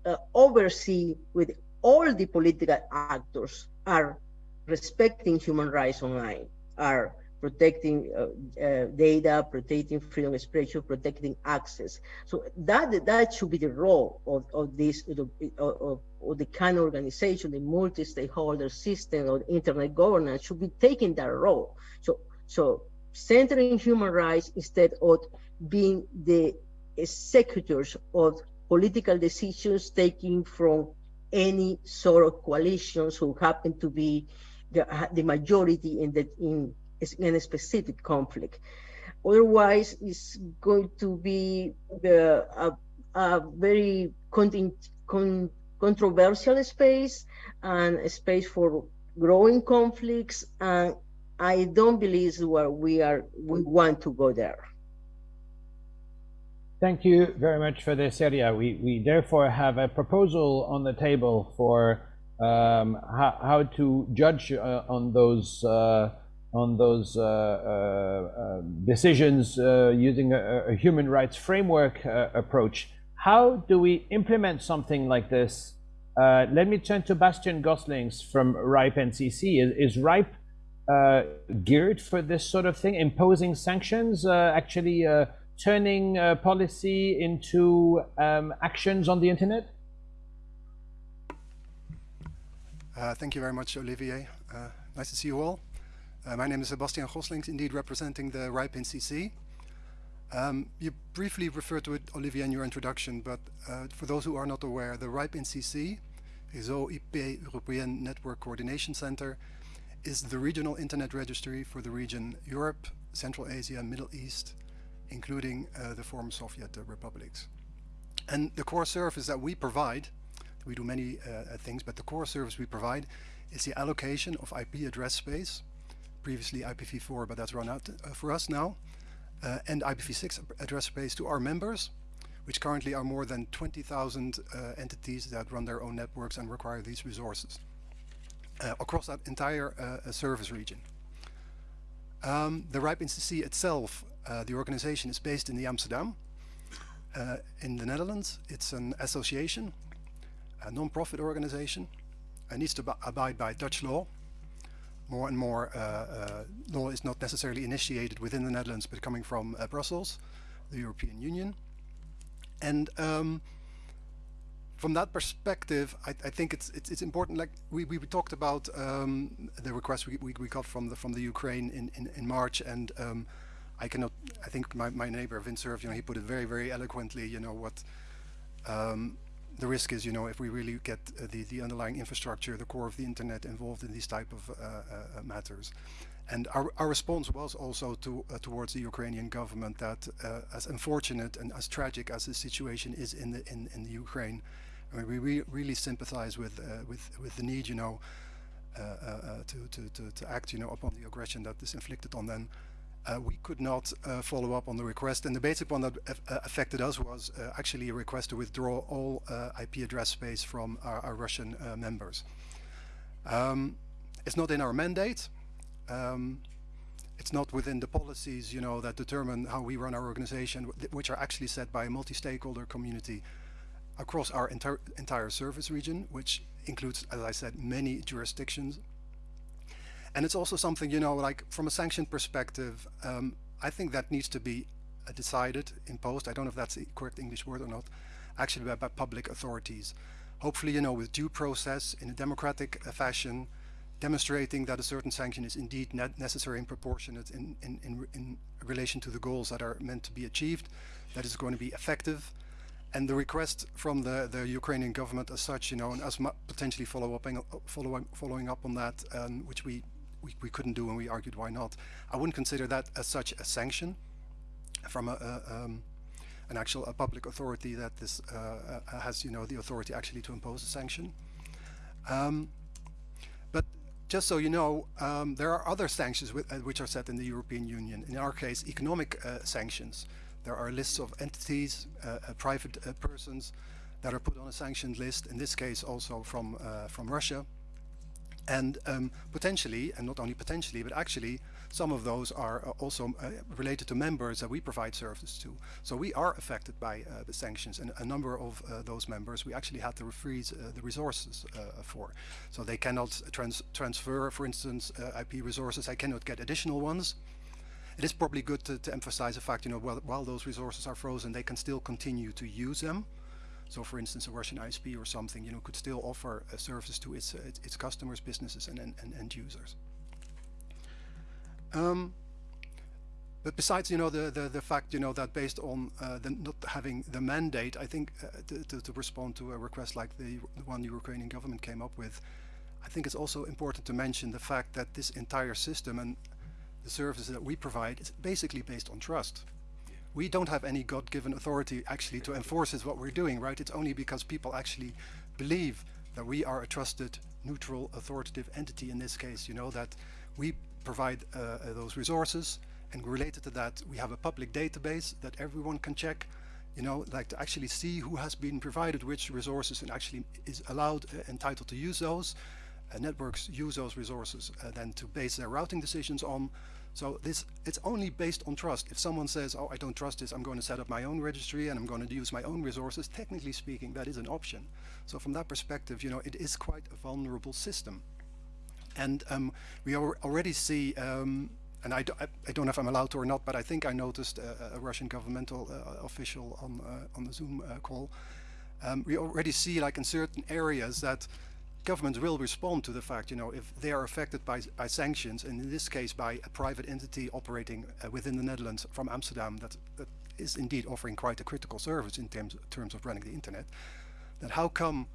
uh, oversee with all the political actors are respecting human rights online, are protecting uh, uh, data, protecting freedom of expression, protecting access. So that that should be the role of, of this of, of the kind of organization, the multi-stakeholder system of internet governance should be taking that role. So so centering human rights instead of being the executors of political decisions taken from any sort of coalitions who happen to be the, the majority in, the, in, in a specific conflict. Otherwise, it's going to be a, a very con, controversial space and a space for growing conflicts and I don't believe where we are, we want to go there. Thank you very much for this Iria. We, we therefore have a proposal on the table for um, how, how to judge uh, on those uh, on those uh, uh, decisions using a, a, human rights framework approach. How do we implement something like this? let me turn to Bastiaan Goslings from RIPE NCC. Is, is RIPE uh, geared for this sort of thing, imposing sanctions, uh, actually uh, turning policy into um, actions on the internet? thank you very much, Olivier. nice to see you all. my name is Bastiaan Goslings, indeed representing the RIPE NCC. Um, you briefly referred to it, Olivier, in your introduction, but uh, for those who are not aware, the RIPE NCC, Réseau IP Européen Network Coordination Center, is the regional internet registry for the region Europe, Central Asia, Middle East, including uh, the former Soviet uh, republics. And the core service that we provide, we do many uh, uh things, but the core service we provide is the allocation of IP address space, previously IPv4, but that's run out uh, for us now, uh, and IPv6 address space to our members, which currently are more than 20,000 entities that run their own networks and require these resources uh, across that entire uh, service region. Um, the RIPE NCC itself, uh, the organization is based in the Amsterdam, in the Netherlands. It's an association, a non-profit organization. It needs to abide by Dutch law. More and more law is not necessarily initiated within the Netherlands, but coming from Brussels, the European Union. And um, from that perspective, I, I think it's, it's, it's important. Like we, we talked about um, the request we, we, we, got from the from the Ukraine in in, in March, and um, I cannot. I think my, my neighbor Vint Cerf, you know, he put it very very eloquently. You know what um, the risk is. You know, if we really get uh, the the underlying infrastructure, the core of the internet involved in these type of uh, uh, matters. And our, our response was also to, uh, towards the Ukrainian government that uh, as unfortunate and as tragic as the situation is in the in, in the Ukraine, I mean, we re really sympathize with uh, with with the need, you know, uh, uh, to, to to to act, you know, upon the aggression that is inflicted on them. Uh, we could not uh, follow up on the request and the basic one that uh, affected us was actually a request to withdraw all IP address space from our, our Russian members. Um, it's not in our mandate. Um, it's not within the policies, you know, that determine how we run our organization, which are actually set by a multi-stakeholder community across our entire entire service region, which includes, as I said, many jurisdictions. And it's also something, you know, like from a sanction perspective, um, I think that needs to be uh, decided, imposed. I don't know if that's the correct English word or not, actually by, by public authorities. Hopefully, you know, with due process in a democratic uh, fashion, demonstrating that a certain sanction is indeed ne necessary and proportionate in, in, in, in relation to the goals that are meant to be achieved, that is going to be effective, and the request from the, the Ukrainian government as such, you know, and as potentially follow up, follow, following up on that, um, which we, we, we, couldn't do and we argued why not. I wouldn't consider that as such a sanction from a, a um, an actual a public authority that this uh, uh, has, you know, the authority actually to impose a sanction. Um, but just so you know, um, there are other sanctions with, uh, which are set in the European Union. In our case, economic uh, sanctions. There are lists of entities, uh, uh, private persons that are put on a sanctioned list, in this case also from, from Russia. And um, potentially, and not only potentially, but actually, some of those are also uh, related to members that we provide services to. So we are affected by uh, the sanctions, and a number of uh, those members we actually had to freeze the resources for. So they cannot trans transfer, for instance, IP resources. I cannot get additional ones it is probably good to, to emphasize the fact, you know, while, while those resources are frozen, they can still continue to use them. So for instance, a Russian ISP or something, you know, could still offer a service to its, uh, its, its, customers, businesses and, and, and end users. Um, but besides, you know, the, the, the fact, you know, that based on uh, the not having the mandate, I think uh, to, to, to, respond to a request like the, the one the Ukrainian government came up with, I think it's also important to mention the fact that this entire system, and the services that we provide is basically based on trust. We don't have any God-given authority actually to enforce is what we're doing, right? It's only because people actually believe that we are a trusted, neutral, authoritative entity in this case, you know, that we provide uh, uh, those resources and related to that we have a public database that everyone can check you know like to actually see who has been provided which resources and actually is allowed uh, entitled to use those networks use those resources then to base their routing decisions on. So this it's only based on trust. If someone says, "Oh, I don't trust this. I'm going to set up my own registry and I'm going to use my own resources," technically speaking, that is an option. So from that perspective, you know, it is quite a vulnerable system. And um, we already see, um, and I, do, I, I, don't know if I'm allowed to or not, but I think I noticed a, a Russian governmental uh, official on uh, on the Zoom uh, call. Um, we already see, like in certain areas, that governments will respond to the fact, you know, if they are affected by, by sanctions, and in this case by a private entity operating uh, within the Netherlands from Amsterdam that, that is indeed offering quite a critical service in terms, terms of running the internet, then how come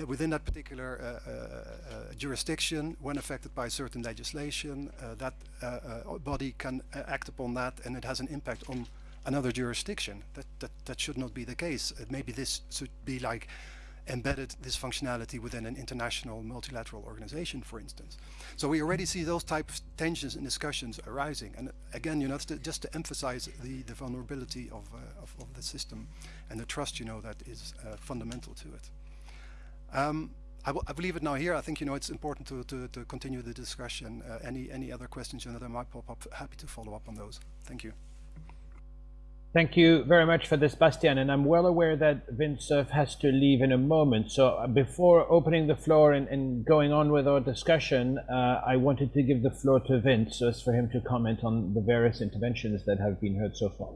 uh, within that particular uh, uh, uh jurisdiction, when affected by certain legislation, uh, that body can act upon that and it has an impact on another jurisdiction. That, that, that should not be the case. maybe this should be like embedded this functionality within an international multilateral organization, for instance. So we already see those type of tensions and discussions arising. And again, you know, to, just to emphasize the, the vulnerability of, uh, of, of, the system and the trust, you know, that is uh, fundamental to it. Um, I, will leave it now here. I think, you know, it's important to, to, to continue the discussion. Uh, any, any other questions you know, that might pop up, happy to follow up on those. Thank you. Thank you very much for this, Bastiaan. And I'm well aware that Vint has to leave in a moment. So uh, before opening the floor and, and going on with our discussion, uh, I wanted to give the floor to Vince so as for him to comment on the various interventions that have been heard so far.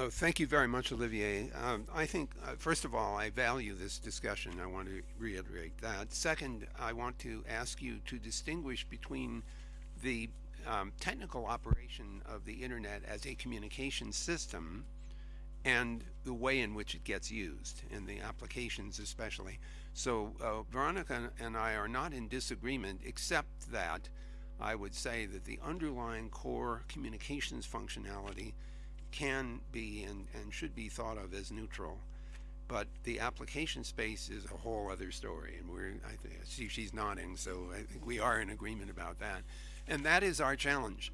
Oh, thank you very much, Olivier. Um, I think, uh, first of all, I value this discussion. I want to reiterate that. Second, I want to ask you to distinguish between the um, technical operation of the internet as a communication system and the way in which it gets used in the applications especially. So uh, Veronica and I are not in disagreement except that I would say that the underlying core communications functionality can be and, and should be thought of as neutral but the application space is a whole other story and we're I see she's nodding so I think we are in agreement about that and that is our challenge.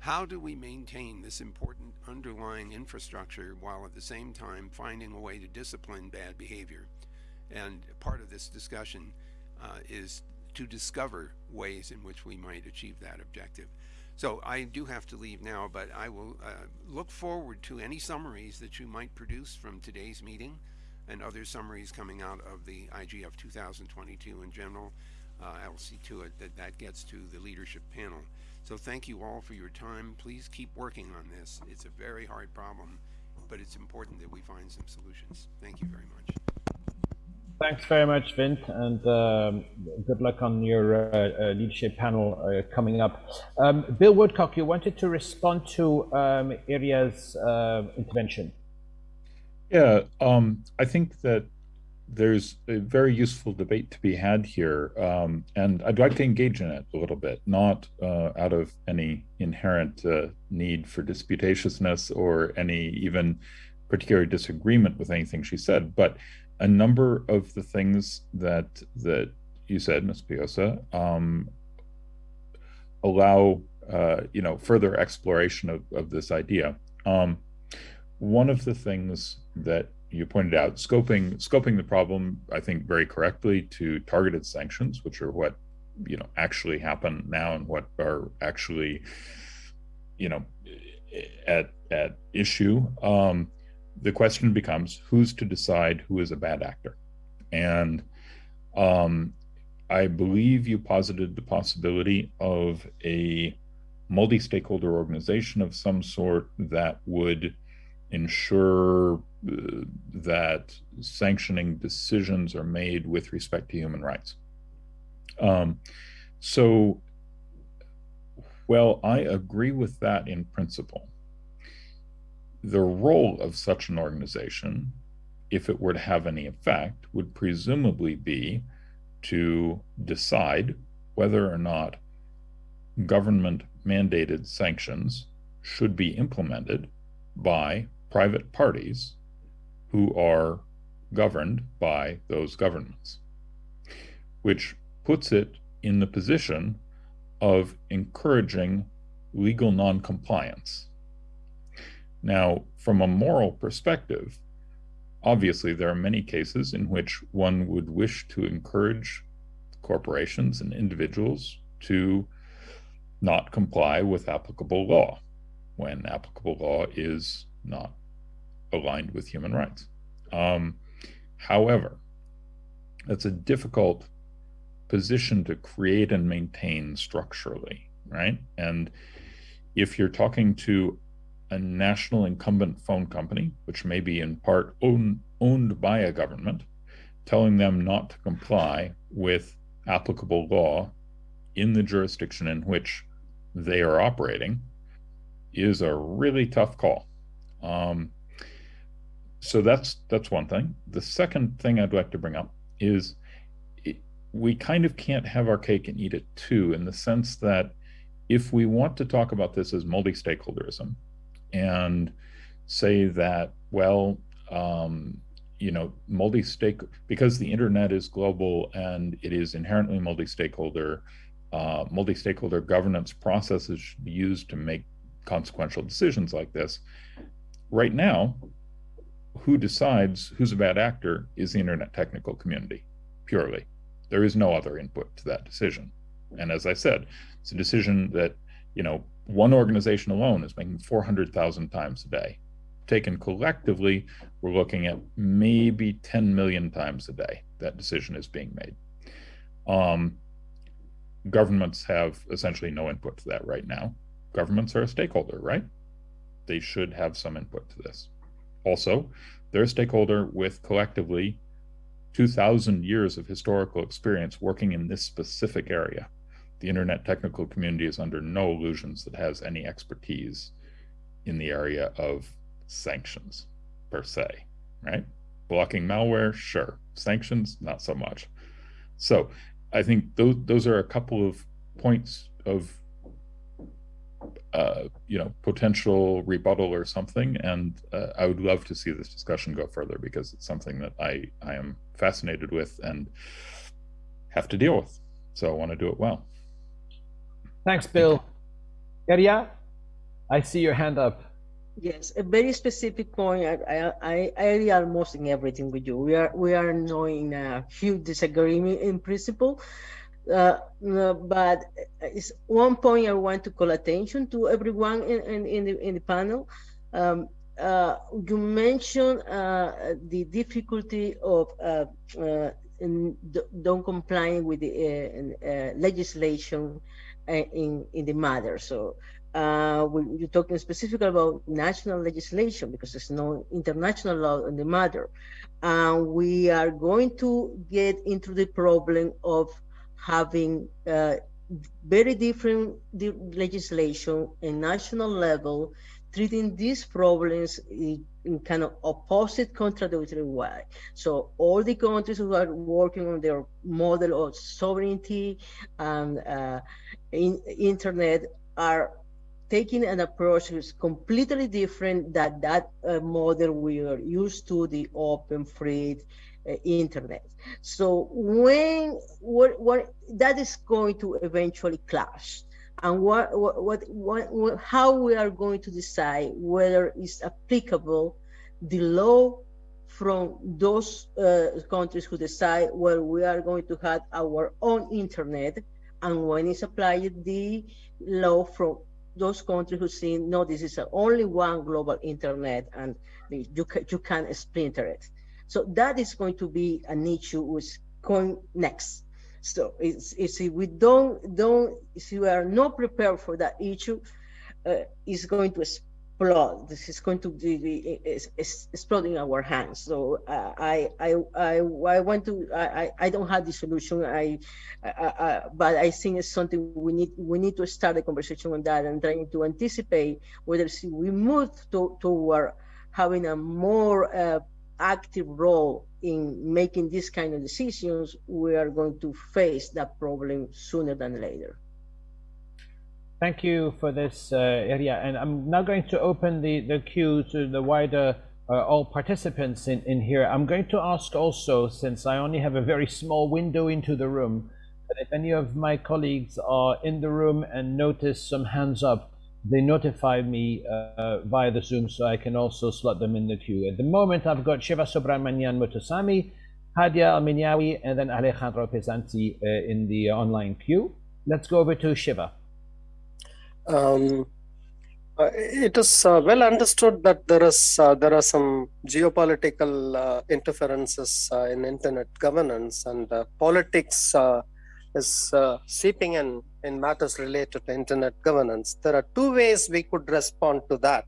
How do we maintain this important underlying infrastructure while at the same time finding a way to discipline bad behavior? And part of this discussion uh, is to discover ways in which we might achieve that objective. So I do have to leave now, but I will uh, look forward to any summaries that you might produce from today's meeting and other summaries coming out of the IGF 2022 in general uh, I'll see to it that that gets to the leadership panel. So thank you all for your time. Please keep working on this. It's a very hard problem, but it's important that we find some solutions. Thank you very much. Thanks very much, Vint, and um, good luck on your uh, uh, leadership panel uh, coming up. Um, Bill Woodcock, you wanted to respond to um, Iria's uh, intervention. Yeah, um, I think that there's a very useful debate to be had here, um, and I'd like to engage in it a little bit, not uh, out of any inherent uh, need for disputatiousness or any even particular disagreement with anything she said, but a number of the things that that you said, Ms. Puyosa, um, allow uh, you know further exploration of, of this idea. Um, one of the things that you pointed out scoping scoping the problem i think very correctly to targeted sanctions which are what you know actually happen now and what are actually you know at at issue um, the question becomes who's to decide who is a bad actor? And um, i believe you posited the possibility of a multi-stakeholder organization of some sort that would ensure uh, that sanctioning decisions are made with respect to human rights. Um, so, well, I agree with that in principle. The role of such an organization, if it were to have any effect, would presumably be to decide whether or not government mandated sanctions should be implemented by private parties who are governed by those governments, which puts it in the position of encouraging legal noncompliance. Now, from a moral perspective, obviously there are many cases in which one would wish to encourage corporations and individuals to not comply with applicable law when applicable law is not aligned with human rights. Um, however, it's a difficult position to create and maintain structurally, right? And if you're talking to a national incumbent phone company, which may be in part own, owned by a government, telling them not to comply with applicable law in the jurisdiction in which they are operating is a really tough call. Um, so that's that's one thing. The second thing I'd like to bring up is it, we kind of can't have our cake and eat it too, in the sense that if we want to talk about this as multi-stakeholderism and say that well um, you know multi-stake because the internet is global and it is inherently multi-stakeholder uh, multi-stakeholder governance processes should be used to make consequential decisions like this right now who decides who's a bad actor is the internet technical community purely there is no other input to that decision and as i said it's a decision that you know one organization alone is making 400,000 times a day. Taken collectively, we're looking at maybe 10 million times a day that decision is being made. Um, governments have essentially no input to that right now. Governments are a stakeholder, right? They should have some input to this. Also, they're a stakeholder with collectively 2,000 years of historical experience working in this specific area the internet technical community is under no illusions that has any expertise in the area of sanctions per se, right? Blocking malware, sure. Sanctions, not so much. So I think those those are a couple of points of uh, you know potential rebuttal or something, and uh, I would love to see this discussion go further because it's something that I I am fascinated with and have to deal with. So I want to do it well. Thanks, Bill. Iria, I see your hand up. Yes, a very specific point. I, I, I agree almost in everything with you. We are we are knowing a huge disagreement in principle, uh, but it's one point I want to call attention to everyone in, in, in the in the panel. Um, uh, you mentioned uh, the difficulty of uh, uh, don't complying with the uh, legislation in, in the matter. So uh, you're talking specifically about national legislation because there's no international law in the matter. And we are going to get into the problem of having uh, very different legislation and national level treating these problems in, in, kind of opposite contradictory way. So all the countries who are working on their model of sovereignty and uh, in, internet are taking an approach that is completely different than that uh, model we are used to, the open, free uh, internet. So when what, what that is going to eventually clash, and what, what, what, what, how we are going to decide whether it's applicable the law from those uh, countries who decide where we are going to have our own internet and when it's applied the law from those countries who say no this is only one global internet and you can, you can splinter it so that is going to be an issue which going next so it's, it's if we don't don't if we are not prepared for that issue uh, it's going to explode. This is going to be exploding our hands. So uh, I, I, I, I want to. I, I don't have the solution. I, I, I, but I think it's something we need. We need to start a conversation on that and trying to anticipate whether we move to, toward having a more uh, active role in making these kind of decisions. We are going to face that problem sooner than later. Thank you for this uh. And I'm now going to open the, the queue to the wider uh, all participants in, in here. I'm going to ask also, since I only have a very small window into the room, that if any of my colleagues are in the room and notice some hands up, they notify me uh, via the Zoom so I can also slot them in the queue. At the moment, I've got Shiva Subramanian Muthuswamy, Hadia Elminiawi, and then Alejandro Pisanty uh, in the online queue. Let's go over to Shiva. Um, uh, it is uh, well understood that there is uh, there are some geopolitical uh, interferences in internet governance and politics is seeping in in matters related to internet governance. There are two ways we could respond to that.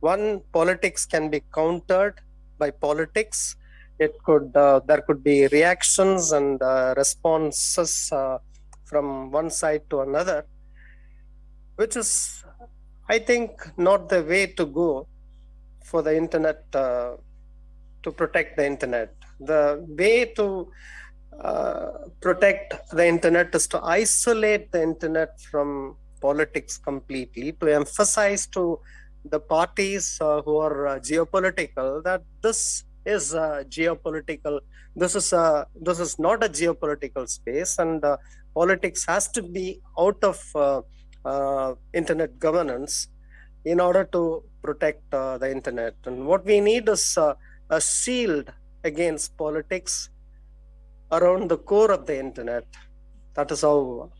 One, politics can be countered by politics. It could uh, there could be reactions and uh, responses uh, from one side to another, which is I think not the way to go for the internet uh, to protect the internet. The way to uh, protect the internet is to isolate the internet from politics completely, to emphasize to the parties uh, who are uh, geopolitical that this is geopolitical, this is a this is not a geopolitical space, and uh, politics has to be out of uh, internet governance in order to protect the internet. And what we need is a shield against politics around the core of the internet. That is how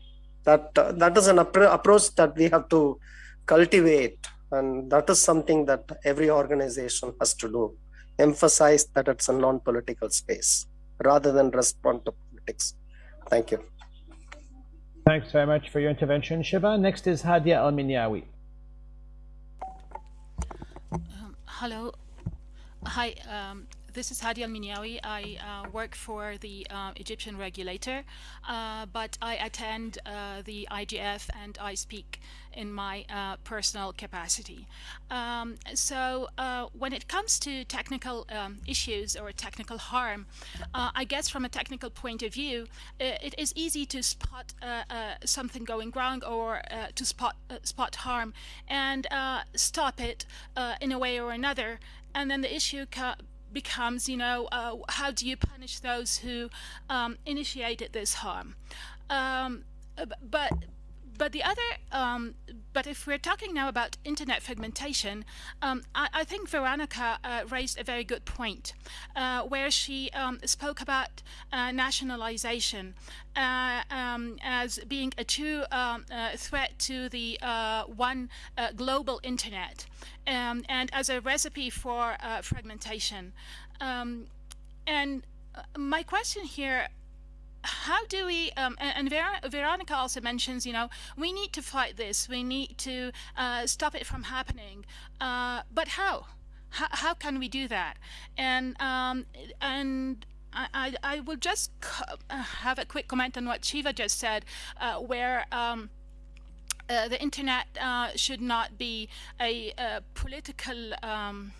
that uh, that is an approach that we have to cultivate, and that is something that every organization has to do. Emphasize that it's a non-political space rather than respond to politics. Thank you. Thanks very much for your intervention, Shiva. Next is Hadia Elminiawi. Um, hello. Hi, um, this is Hadi Elminiawi. I uh, work for the uh, Egyptian regulator, uh, but I attend uh, the IGF and I speak in my uh, personal capacity. Um, so when it comes to technical um, issues or technical harm, I guess from a technical point of view, it is easy to spot something going wrong or to spot spot harm and stop it in a way or another. And then the issue becomes, you know, uh, how do you punish those who um, initiated this harm? Um, but but the other, um, but if we're talking now about internet fragmentation, um, I, I, think Veronica uh, raised a very good point, uh, where she um, spoke about uh, nationalization uh, um, as being a true um, uh, threat to the uh, one global internet, um, and as a recipe for fragmentation. and my question here how do we um, and, Ver Veronica also mentions you know we need to fight this. We need to uh, stop it from happening. Uh, but how? how how can we do that? And um, and I, I, I will just uh, have a quick comment on what Shiva just said uh, where um, uh, the internet uh, should not be a, a political um,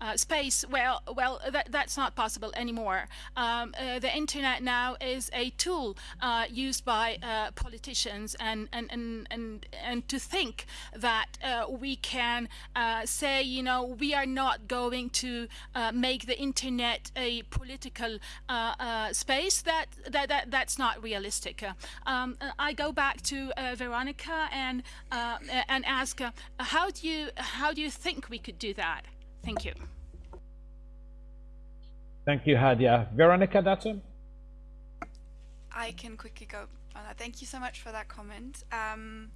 uh, space, well, well, that, that's not possible anymore. Um, uh, the internet now is a tool uh, used by uh, politicians, and and and and and to think that uh, we can uh, say, you know, we are not going to make the internet a political space. That that that that's not realistic. Um, I go back to Veronica and and ask, how do you how do you think we could do that? Thank you. Thank you, Hadia. Veronica Dutton? I can quickly go on that. Thank you so much for that comment. Um,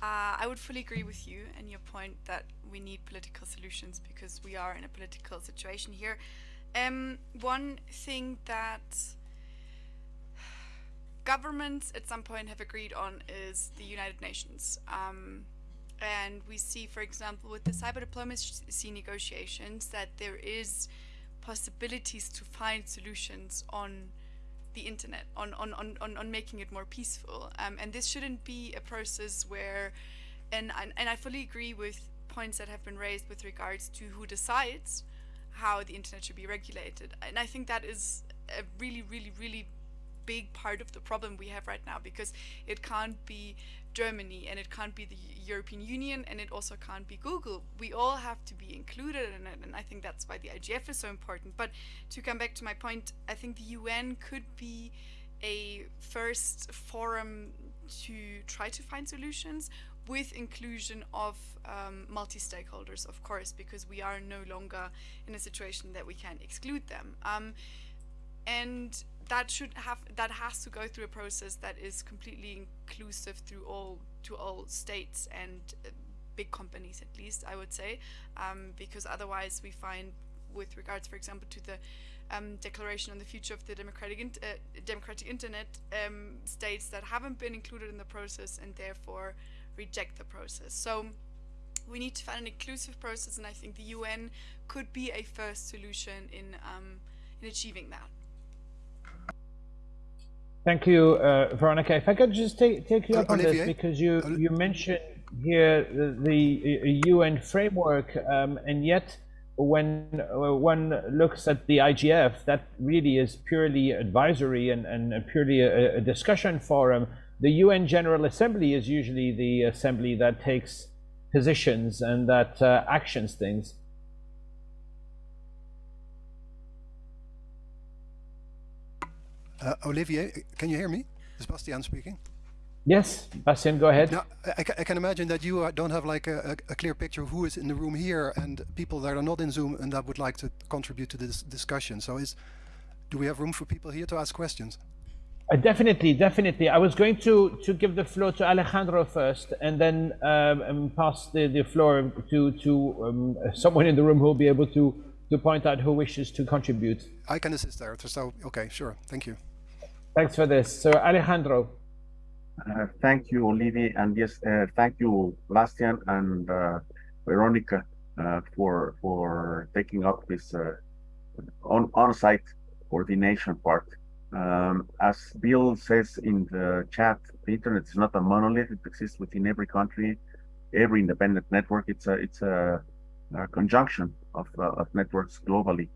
uh, I would fully agree with you and your point that we need political solutions because we are in a political situation here. Um, one thing that governments at some point have agreed on is the United Nations. Um, and we see, for example, with the cyber diplomacy negotiations, that there is possibilities to find solutions on the internet, on, on, on, on, making it more peaceful. Um, and this shouldn't be a process where, and, and, and I fully agree with points that have been raised with regards to who decides how the internet should be regulated. And I think that is a really, really, really big part of the problem we have right now because it can't be Germany and it can't be the European Union and it also can't be Google. We all have to be included in it and I think that's why the IGF is so important. But to come back to my point, I think the UN could be a first forum to try to find solutions with inclusion of um, multi-stakeholders, of course, because we are no longer in a situation that we can exclude them. Um, and that should have that has to go through a process that is completely inclusive through all to all states and uh, big companies at least I would say. Um, because otherwise we find with regards for example to the um, declaration on the future of the democratic uh, democratic internet um, states that haven't been included in the process and therefore reject the process. So we need to find an inclusive process and I think the UN could be a first solution in um, in achieving that Thank you, uh, Veronica. If I could just take, take you Uh, up on this, because you, you mentioned here the, the UN framework, um, and yet when uh, one looks at the IGF, that really is purely advisory and, and purely a, a discussion forum. The UN General Assembly is usually the assembly that takes positions and that uh, actions things. Uh, Olivier, can you hear me? Is Bastiaan speaking? Yes, Bastiaan, go ahead. Now, I, I can imagine that you uh, don't have like a, a, clear picture of who is in the room here and people that are not in Zoom and that would like to contribute to this discussion. So is, do we have room for people here to ask questions? Uh, definitely, definitely. I was going to, to give the floor to Alejandro first, and then um, um, pass the, the floor to to um, someone in the room who will be able to to point out who wishes to contribute. I can assist there. So, okay, sure. Thank you. Thanks for this. So, Alejandro. Uh, thank you, Olivier, and yes, uh, thank you, Bastiaan and uh, Veronica, uh, for for taking up this uh, on on-site coordination part. Um, as Bill says in the chat, the internet is not a monolith; it exists within every country, every independent network. It's a it's a, a conjunction of uh, of networks globally.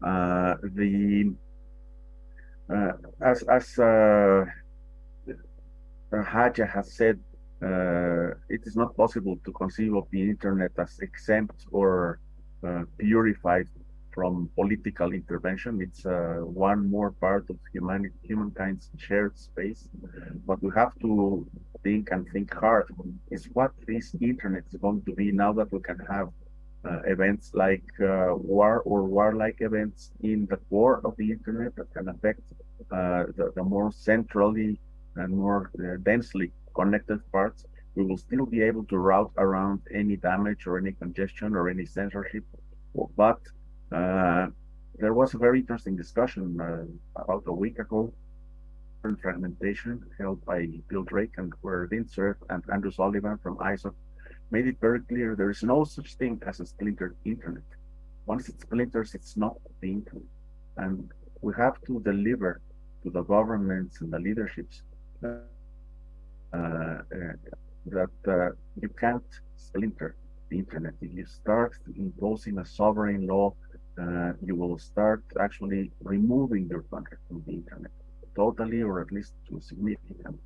The uh, as as uh, Haja has said, uh, it is not possible to conceive of the internet as exempt or uh, purified from political intervention. It's uh, one more part of humanity, humankind's shared space. But we have to think and think hard is what this internet is going to be now that we can have uh, events like uh, war or warlike events in the core of the internet that can affect uh, the, the more centrally and more uh, densely connected parts, we will still be able to route around any damage or any congestion or any censorship. But uh, there was a very interesting discussion uh, about a week ago on fragmentation held by Bill Drake and where Vint Cerf and Andrew Sullivan from ISOC made it very clear there is no such thing as a splintered internet. Once it splinters, it's not the internet. And we have to deliver to the governments and the leaderships uh, uh, that uh, you can't splinter the internet. If you start imposing a sovereign law, uh, you will start actually removing your country from the internet totally, or at least to a significant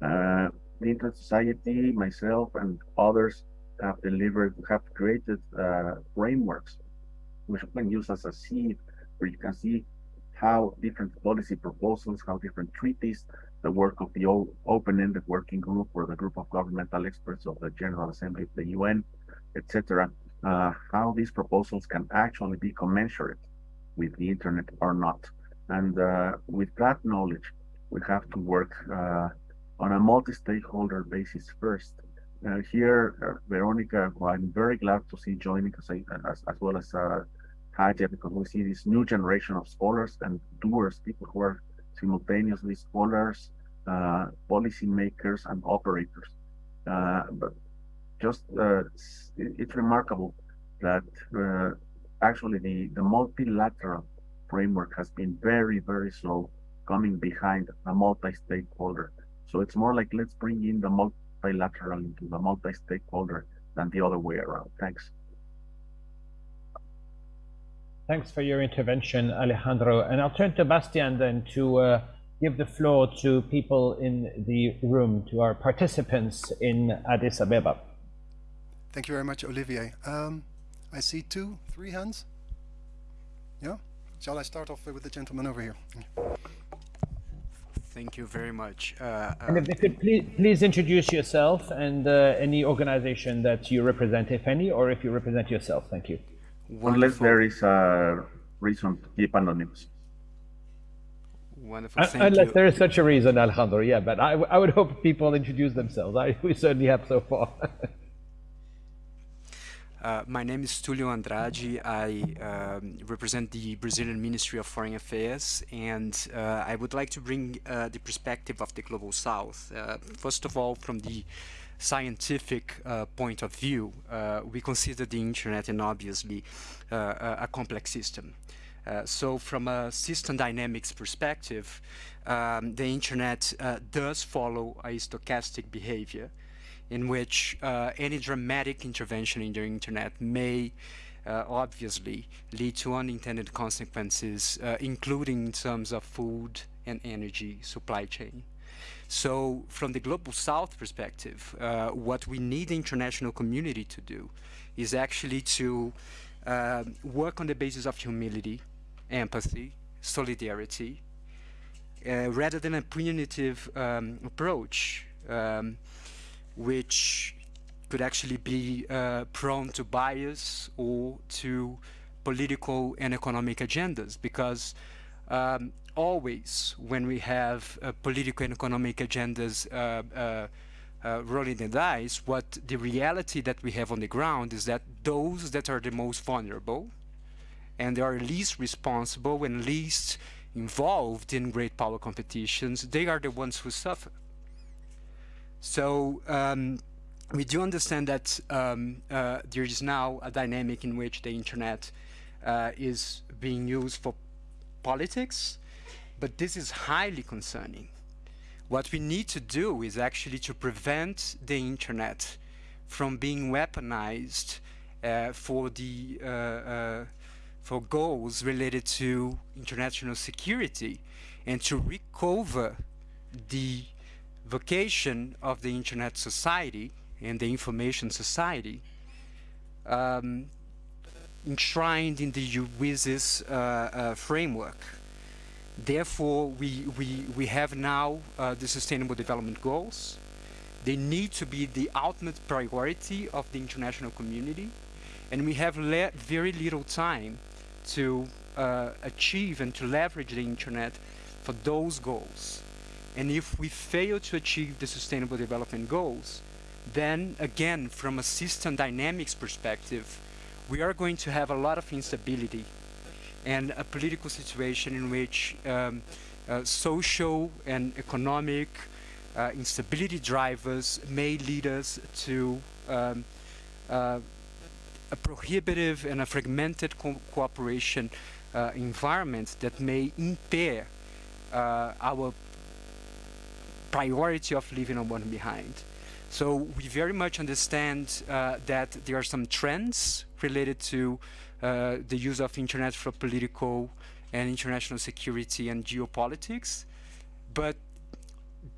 extent. Internet Society, myself, and others have delivered, have created uh, frameworks which you can use as a seed where you can see how different policy proposals, how different treaties, the work of the open-ended working group or the group of governmental experts of the General Assembly of the UN, etc., uh, how these proposals can actually be commensurate with the internet or not. And uh, with that knowledge, we have to work uh, on a multi-stakeholder basis first. Uh, here, uh, Veronica, who I'm very glad to see joining us, as, as well as uh, Haja, because we see this new generation of scholars and doers, people who are simultaneously scholars, uh, policymakers, and operators. Uh, but just uh, it's, it's, remarkable that uh, actually the, the multilateral framework has been very, very slow coming behind a multi-stakeholder. So it's more like let's bring in the multilateral into the multi-stakeholder than the other way around. Thanks. Thanks for your intervention, Alejandro. And I'll turn to Bastiaan then to uh, give the floor to people in the room, to our participants in Addis Ababa. Thank you very much, Olivier. Um, I see two, three hands. Yeah? Shall I start off with the gentleman over here? Thank you very much. Uh, and if you could please, please introduce yourself and uh, any organization that you represent, if any, or if you represent yourself. Thank you. Wonderful. Unless there is a reason to keep anonymous. Wonderful. Thank Unless you. there is such a reason, Alejandro. Yeah, but I, I would hope people introduce themselves. I, we certainly have so far. Uh, my name is Tulio Andrade. I um, represent the Brazilian Ministry of Foreign Affairs, and uh, I would like to bring uh, the perspective of the Global South. Uh, first of all, from the scientific uh, point of view, we consider the internet and obviously a complex system. so from a system dynamics perspective, um, the internet does follow a stochastic behavior in which uh, any dramatic intervention in the internet may uh, obviously lead to unintended consequences, uh, including in terms of food and energy supply chain. So from the Global South perspective, uh, what we need the international community to do is actually to uh, work on the basis of humility, empathy, solidarity, uh, rather than a punitive um, approach um, which could actually be uh, prone to bias or to political and economic agendas because um, always when we have uh, political and economic agendas uh, uh, uh, rolling the dice, what the reality that we have on the ground is that those that are the most vulnerable and they are least responsible and least involved in great power competitions, they are the ones who suffer. So um, we do understand that um, uh, there is now a dynamic in which the internet uh, is being used for politics, but this is highly concerning. What we need to do is actually to prevent the internet from being weaponized uh, for the uh, uh, for goals related to international security and to recover the vocation of the internet society and the information society um, enshrined in the WSIS uh, uh, framework. Therefore, we, we, we have now uh, the Sustainable Development Goals. They need to be the ultimate priority of the international community. And we have very little time to uh, achieve and to leverage the internet for those goals. And if we fail to achieve the Sustainable Development Goals, then again, from a system dynamics perspective, we are going to have a lot of instability and a political situation in which um, uh, social and economic uh, instability drivers may lead us to um, uh, a prohibitive and a fragmented co cooperation uh, environment that may impair uh, our priority of leaving no one behind. So we very much understand uh, that there are some trends related to uh, the use of internet for political and international security and geopolitics, but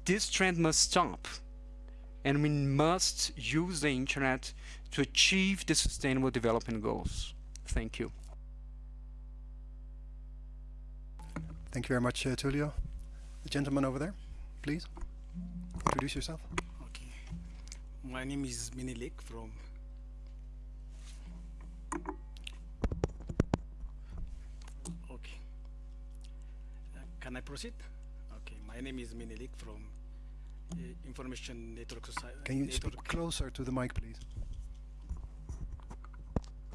this trend must stop and we must use the internet to achieve the sustainable development goals. Thank you. Thank you very much, uh, Tulio. The gentleman over there, please. Introduce yourself. Okay. My name is Minilik from Okay. Uh, can I proceed? Okay. My name is Minilik from uh, Information Network Society. Can you Network. speak closer to the mic, please?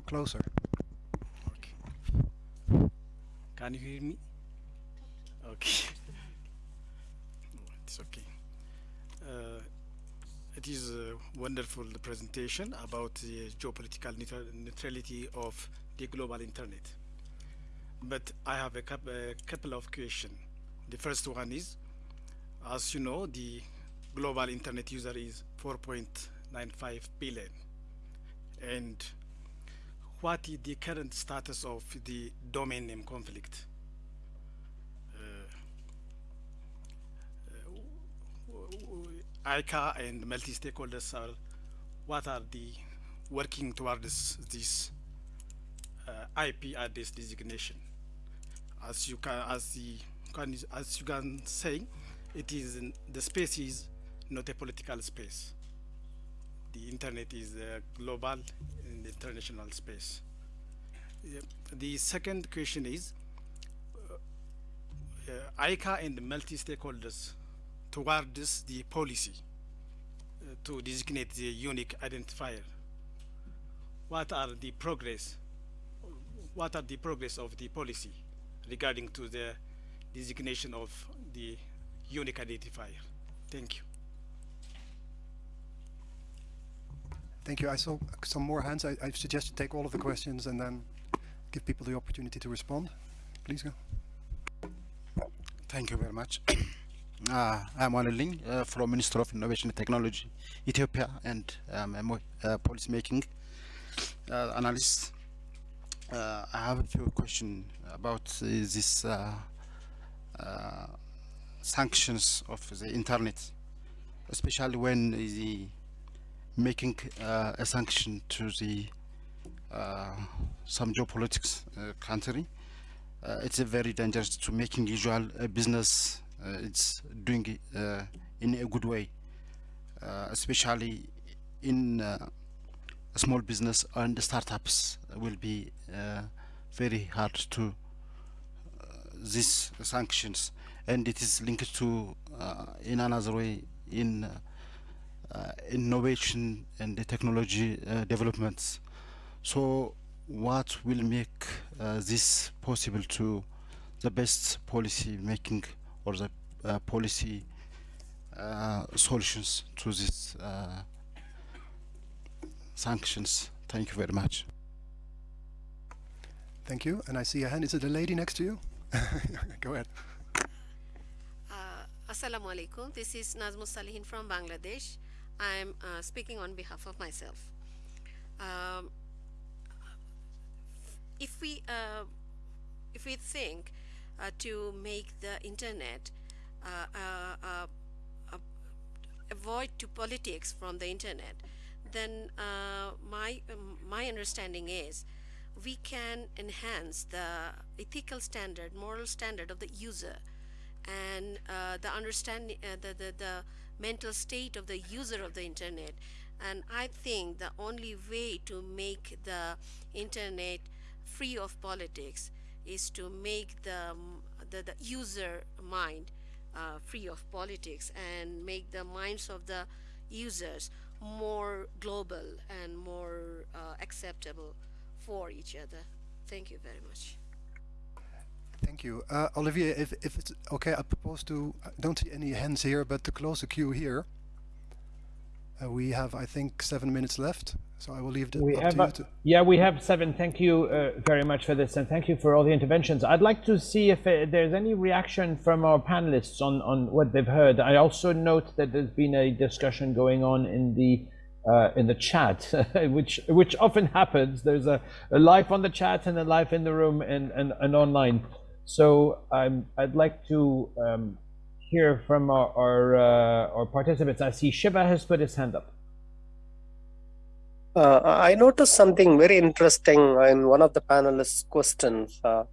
Closer. Okay. Can you hear me? Okay. It's okay. Uh, it is a wonderful presentation about the geopolitical neutrality of the global internet. But I have a, coup a couple of questions. The first one is, as you know, the global internet user is 4.95 billion. And what is the current status of the domain name conflict? ICANN and multi-stakeholders are what are the working towards this uh, IP address designation. As you can, as the can, as you can say, it is the space is not a political space. The internet is a global and international space. The second question is, uh, uh, ICANN and multi-stakeholders towards the policy uh, to designate the unique identifier? What are the progress? What are the progress of the policy regarding to the designation of the unique identifier? Thank you. Thank you. I saw some more hands. I, I suggest you take all of the questions and then give people the opportunity to respond. Please go. Thank you very much. Uh, I'm Wanaling uh, from Minister of Innovation and Technology, Ethiopia, and um, uh, policy making uh, analyst. Uh, I have a few questions about uh, this sanctions of the internet, especially when the making a sanction to the some geopolitics country. it's very dangerous to making usual business uh, it's doing uh, in a good way, uh, especially in small business and startups will be very hard to these sanctions. And it is linked to uh, in another way in uh, innovation and the technology uh, developments. So what will make this possible to the best policy making or the uh, policy uh, solutions to these uh, sanctions. Thank you very much. Thank you. And I see a hand. Is it a lady next to you? Go ahead. Assalamu alaikum. This is Nazmus Salihin from Bangladesh. I'm uh, speaking on behalf of myself. Um, if we uh, if we think uh, to make the internet uh, uh, avoid to politics from the internet, then my um, my understanding is we can enhance the ethical standard, moral standard of the user and uh, the understanding, uh, the, the, the mental state of the user of the internet. And I think the only way to make the internet free of politics is to make the, the, the user mind uh, free of politics and make the minds of the users more global and more uh, acceptable for each other. Thank you very much. Thank you. Uh, Olivier, if, if it's okay, I propose to, I don't see any hands here, but to close the queue here. Uh, we have, I think, seven minutes left. So I will leave it we have to you. A, To yeah, we have seven. Thank you uh, very much for this, and thank you for all the interventions. I'd like to see if uh, there's any reaction from our panelists on, on what they've heard. I also note that there's been a discussion going on in the uh, in the chat, which which often happens. There's a, a live on the chat and a life in the room and, and, and online. So um, I'd like to um, hear from our our, uh, our participants. I see Shiva has put his hand up. Uh, I noticed something very interesting in one of the panelists' questions uh,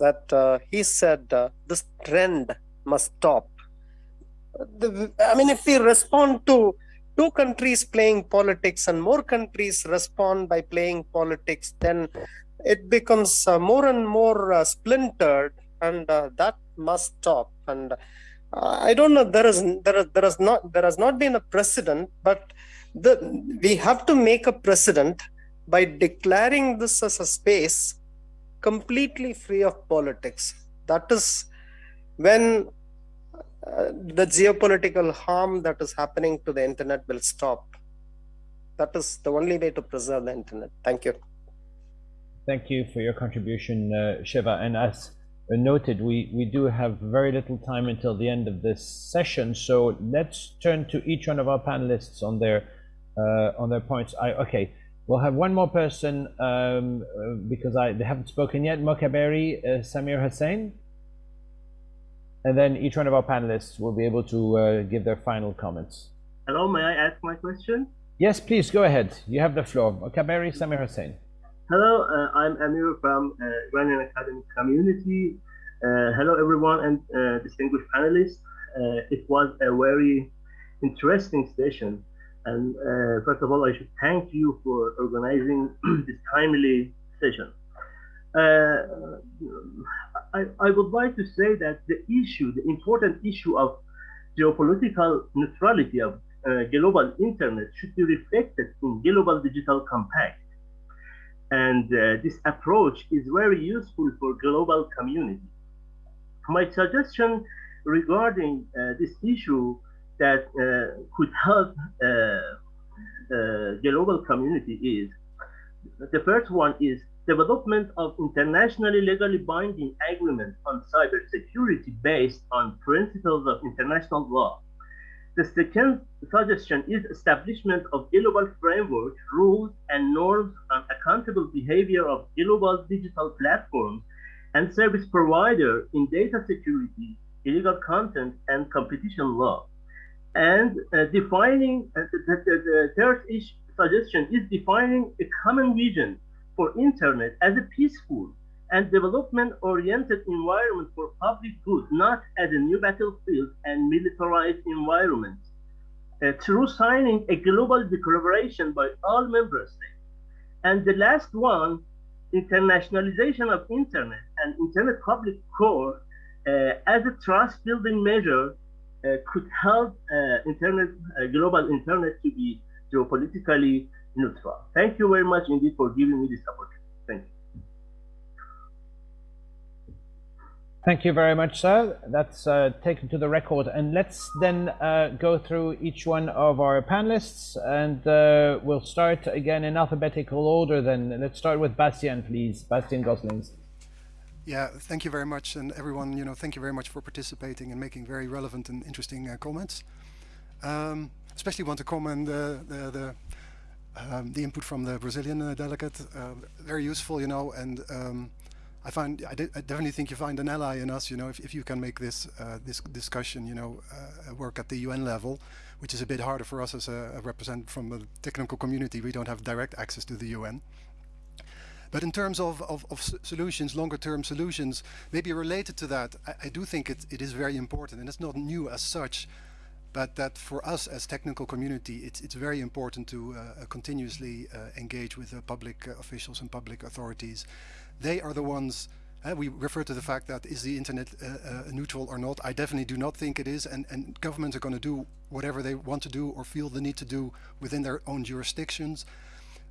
that uh, he said uh, this trend must stop. The, I mean, if we respond to two countries playing politics and more countries respond by playing politics, then it becomes uh, more and more uh, splintered, and that must stop. And I don't know. There is there is not there has not been a precedent, but the, we have to make a precedent by declaring this as a space completely free of politics. That is when uh, the geopolitical harm that is happening to the internet will stop. That is the only way to preserve the internet. Thank you. Thank you for your contribution, uh, Shiva. And as noted, we, we do have very little time until the end of this session. So let's turn to each one of our panelists on their uh, on their points. I, okay, we'll have one more person um, uh, because I they haven't spoken yet. Mokaberi, uh, Samir Hussain, and then each one of our panelists will be able to uh, give their final comments. Hello, may I ask my question? Yes, please go ahead. You have the floor. Mokaberi, Samir Hussain. Hello, uh, I'm Amir from uh, Iranian Academic Community. hello, everyone, and distinguished panelists. it was a very interesting session. And uh, first of all, I should thank you for organizing this timely session. Uh, I, I would like to say that the issue, the important issue of geopolitical neutrality of uh, global internet should be reflected in global digital compact. And uh, this approach is very useful for global community. My suggestion regarding uh, this issue that uh, could help uh, uh, global community is the first one is development of internationally legally binding agreement on cybersecurity based on principles of international law. The second suggestion is establishment of global framework, rules, and norms on accountable behavior of global digital platforms and service provider in data security, illegal content, and competition law. And uh, defining uh, the, the, the, third suggestion is defining a common vision for internet as a peaceful and development-oriented environment for public good, not as a new battlefield and militarized environment. Uh, through signing a global declaration by all member states. And the last one, internationalization of internet and internet public core uh, as a trust building measure uh, could help uh, internet, uh, global internet to be geopolitically neutral. Thank you very much indeed for giving me this opportunity. Thank you. Thank you very much, sir. That's uh, taken to the record. And let's then uh, go through each one of our panelists, and uh, we'll start again in alphabetical order. Then let's start with Bastiaan, please. Bastiaan Goslings. Yeah, thank you very much, and everyone. You know, thank you very much for participating and making very relevant and interesting uh, comments. Um, especially want to comment the the, the um, the input from the Brazilian uh, delegate, uh, very useful, you know, and um, I find I, I, definitely think you find an ally in us, you know, if, if you can make this uh, this discussion, you know, uh, work at the UN level, which is a bit harder for us as a, a representative from the technical community. We don't have direct access to the UN. But in terms of, of, of solutions, longer term solutions, maybe related to that, I, I do think it, it is very important and it's not new as such but that for us as technical community, it's, it's very important to uh, continuously uh, engage with uh, public officials and public authorities. They are the ones, uh, we refer to the fact that is the internet uh, uh, neutral or not. I definitely do not think it is, and, and governments are going to do whatever they want to do or feel the need to do within their own jurisdictions.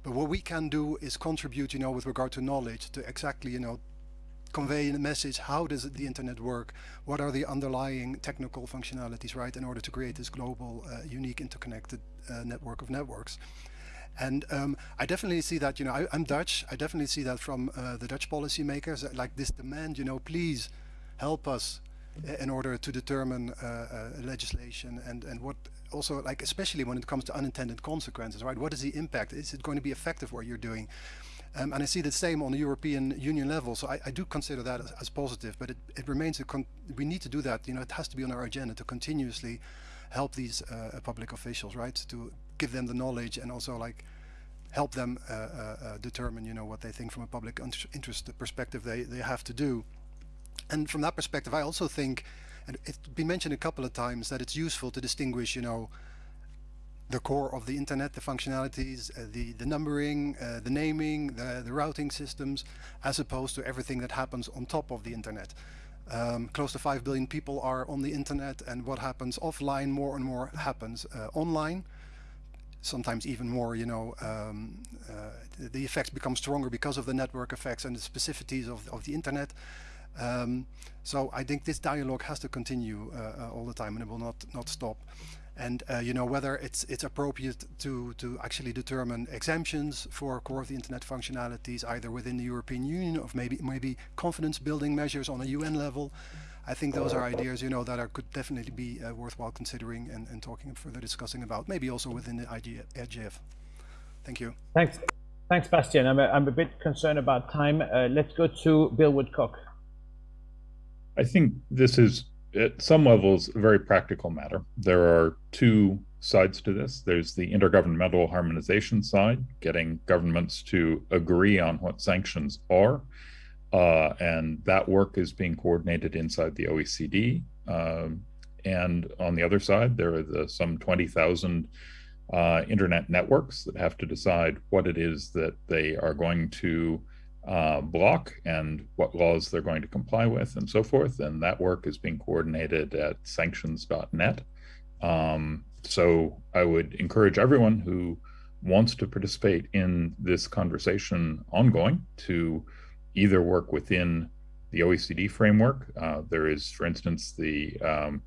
But what we can do is contribute, you know, with regard to knowledge to exactly, you know, convey a message, how does the internet work? What are the underlying technical functionalities, right, in order to create this global, unique, interconnected network of networks? And um, I definitely see that, you know, I, am Dutch. I definitely see that from uh, the Dutch policymakers, uh, like this demand, you know, please help us uh, in order to determine uh, uh, legislation and, and what also like, especially when it comes to unintended consequences, right? What is the impact? Is it going to be effective what you're doing? Um, and I see the same on the European Union level. So I, I do consider that as, as, positive, but it, it remains, a con we need to do that. You know, it has to be on our agenda to continuously help these uh, public officials, right? To give them the knowledge and also like help them uh, uh, uh determine, you know, what they think from a public interest perspective they, they have to do. And from that perspective, I also think, and it's been mentioned a couple of times, that it's useful to distinguish, you know, the core of the internet, the functionalities, uh, the, the numbering, uh, the naming, the, the routing systems, as opposed to everything that happens on top of the internet. Um, close to 5 billion people are on the internet and what happens offline more and more happens uh, online. Sometimes even more, you know, um, uh, the effects become stronger because of the network effects and the specificities of, of the internet. Um, so I think this dialogue has to continue uh, uh, all the time and it will not, not stop and uh, you know whether it's it's appropriate to to actually determine exemptions for core of the internet functionalities either within the European Union or maybe maybe confidence building measures on a UN level I think those are ideas you know that are could definitely be uh, worthwhile considering and, and talking further discussing about maybe also within the IGF thank you thanks thanks Bastiaan. I'm a, I'm a bit concerned about time uh, let's go to Bill Woodcock I think this is at some levels a very practical matter. There are two sides to this. There's the intergovernmental harmonization side, getting governments to agree on what sanctions are. Uh, and that work is being coordinated inside the OECD. Um, and on the other side, there are the some 20,000 uh, internet networks that have to decide what it is that they are going to uh, block and what laws they're going to comply with and so forth. And that work is being coordinated at sanctions.net. Um, so I would encourage everyone who wants to participate in this conversation ongoing to either work within the OECD framework. Uh, there is, for instance, the um,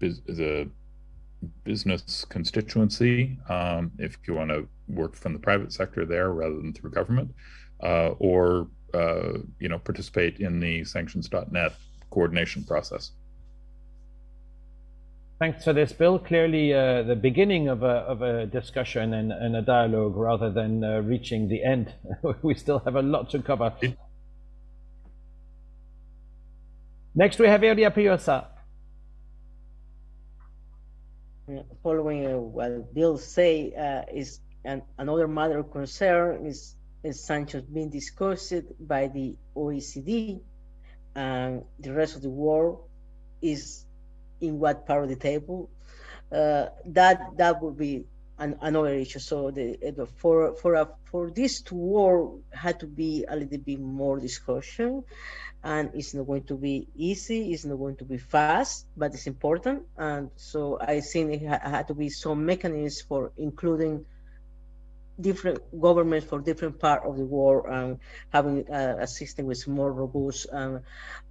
the business constituency, um, if you want to work from the private sector there rather than through government, uh, or uh, you know participate in the sanctions.net coordination process. Thanks for this, Bill. Clearly, uh, the beginning of a, of a discussion and, and a dialogue rather than uh, reaching the end. we still have a lot to cover. Next, we have Iria Puyosa. Following uh, what Bill say uh, is an, another matter of concern is, is sanctions being discussed by the OECD and the rest of the world is in what part of the table. Uh, that that would be an, another issue. So the, for for a, for this to work had to be a little bit more discussion, and it's not going to be easy. It's not going to be fast, but it's important. And so I think it ha had to be some mechanisms for including different governments for different part of the world and having a, a system which is more robust and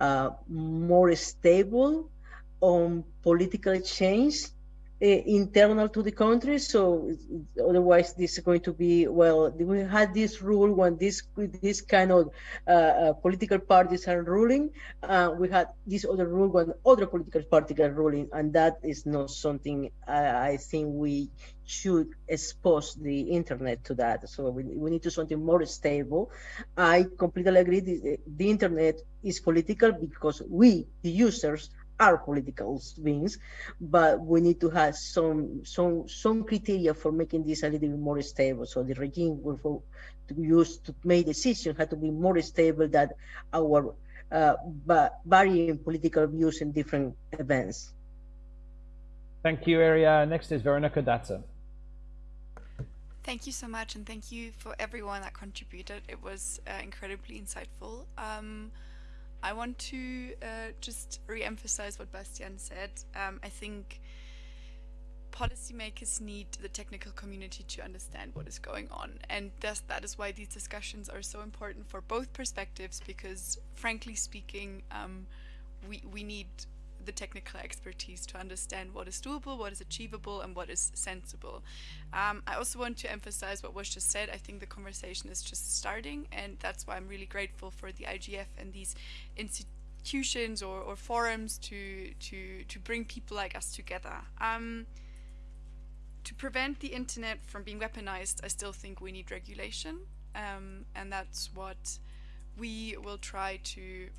uh, more stable on political change uh, internal to the country. So otherwise, this is going to be well. We had this rule when this this kind of uh, uh, political parties are ruling. Uh, we had this other rule when other political parties are ruling, and that is not something I think we should expose the internet to that. So we, we need to something more stable. I completely agree. The, the internet is political because we, the users, are political beings, but we need to have some some some criteria for making this a little bit more stable. So the regime will for, to use to make decisions had to be more stable than our uh, varying political views in different events. Thank you, Iria. Next is Veronica Datza. Thank you so much, and thank you for everyone that contributed. It was uh, incredibly insightful. Um, I want to uh, just re-emphasize what Bastiaan said. Um, I think policymakers need the technical community to understand what is going on and thus that is why these discussions are so important for both perspectives because frankly speaking um, we, we need the technical expertise to understand what is doable, what is achievable, and what is sensible. Um, I also want to emphasize what was just said. I think the conversation is just starting, and that's why I'm really grateful for the IGF and these institutions or, or forums to, to, to bring people like us together. Um, to prevent the internet from being weaponized, I still think we need regulation, um, and that's what we will try to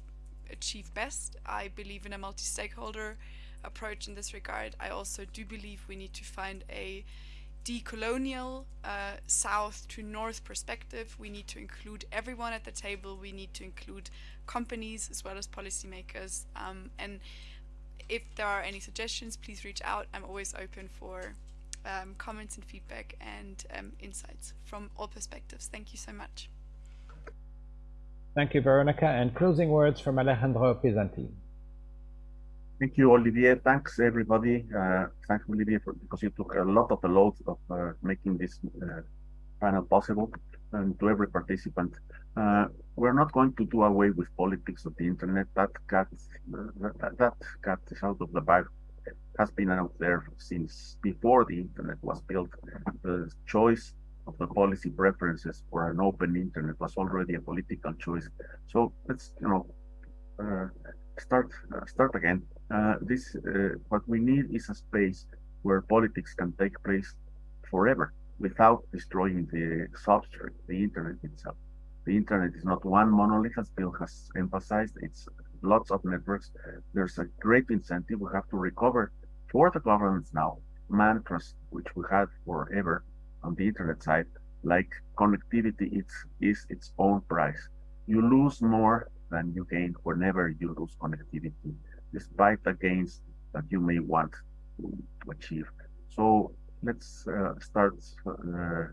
achieve best. I believe in a multi-stakeholder approach in this regard. I also do believe we need to find a decolonial uh, south to north perspective. We need to include everyone at the table. We need to include companies as well as policymakers. Um, and if there are any suggestions, please reach out. I'm always open for um, comments and feedback and um, insights from all perspectives. Thank you so much. Thank you, Veronica. And closing words from Alejandro Pisanty. Thank you, Olivier. Thanks, everybody. Uh, thanks, Olivier, for, because you took a lot of the load of uh, making this uh, panel possible. And to every participant, uh, we're not going to do away with politics of the internet. That cat, that, that cat is out of the bag. Has been out there since before the internet was built. The choice of the policy preferences for an open internet was already a political choice. So let's, you know, uh, start uh, start again. Uh, this uh, what we need is a space where politics can take place forever without destroying the substrate, the internet itself. The internet is not one monolith, as Bill has emphasized. It's lots of networks. There's a great incentive. We have to recover for the governments now mantras which we had forever on the internet side, like connectivity is, is its own price. You lose more than you gain whenever you lose connectivity, despite the gains that you may want to, achieve. So let's uh, start uh,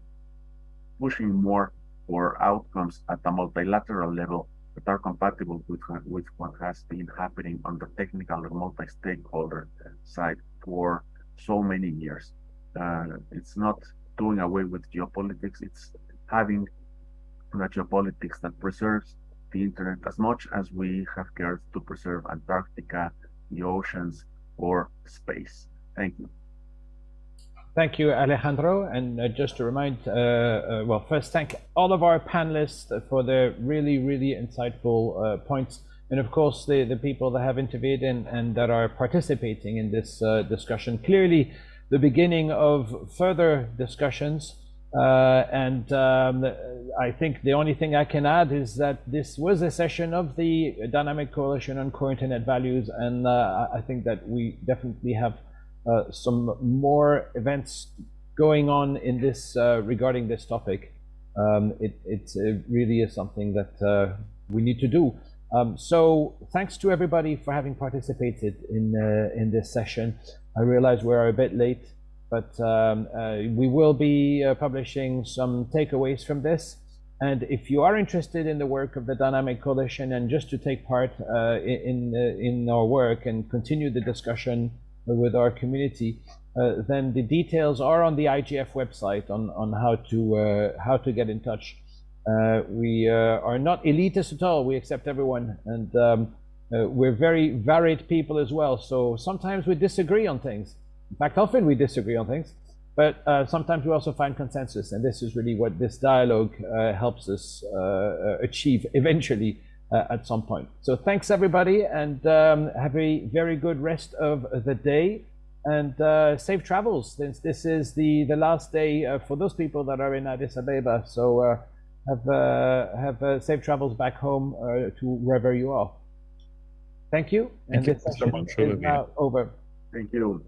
pushing more for outcomes at a multilateral level that are compatible with, with what has been happening on the technical and multi-stakeholder side for so many years. Uh, it's not doing away with geopolitics, it's having a geopolitics that preserves the internet as much as we have cared to preserve Antarctica, the oceans, or space. Thank you. Thank you, Alejandro. And uh, just to remind, uh, uh, well, first thank all of our panelists for their really, really insightful uh, points. And of course, the, the people that have intervened and, and that are participating in this uh, discussion. Clearly, the beginning of further discussions. Uh, and um, I think the only thing I can add is that this was a session of the Dynamic Coalition on Core Internet Values. And I think that we definitely have uh, some more events going on in this uh, regarding this topic. Um, it, it really is something that uh, we need to do. Um, so thanks to everybody for having participated in in this session. I realize we're a bit late, but um, we will be publishing some takeaways from this. And if you are interested in the work of the Dynamic Coalition and just to take part uh, in, in our work and continue the discussion with our community, uh, then the details are on the IGF website on, on how to uh, how to get in touch. Uh, we uh, are not elitist at all. We accept everyone, and um, uh, we're very varied people as well. So sometimes we disagree on things. In fact, often we disagree on things, but sometimes we also find consensus, and this is really what this dialogue helps us achieve eventually uh, at some point. So thanks everybody and um, have a very good rest of the day and uh, safe travels since this is the, the last day uh, for those people that are in Addis Ababa. So have, uh, have uh, safe travels back home to wherever you are. Thank you. Thank and you so much, is now over. Thank you.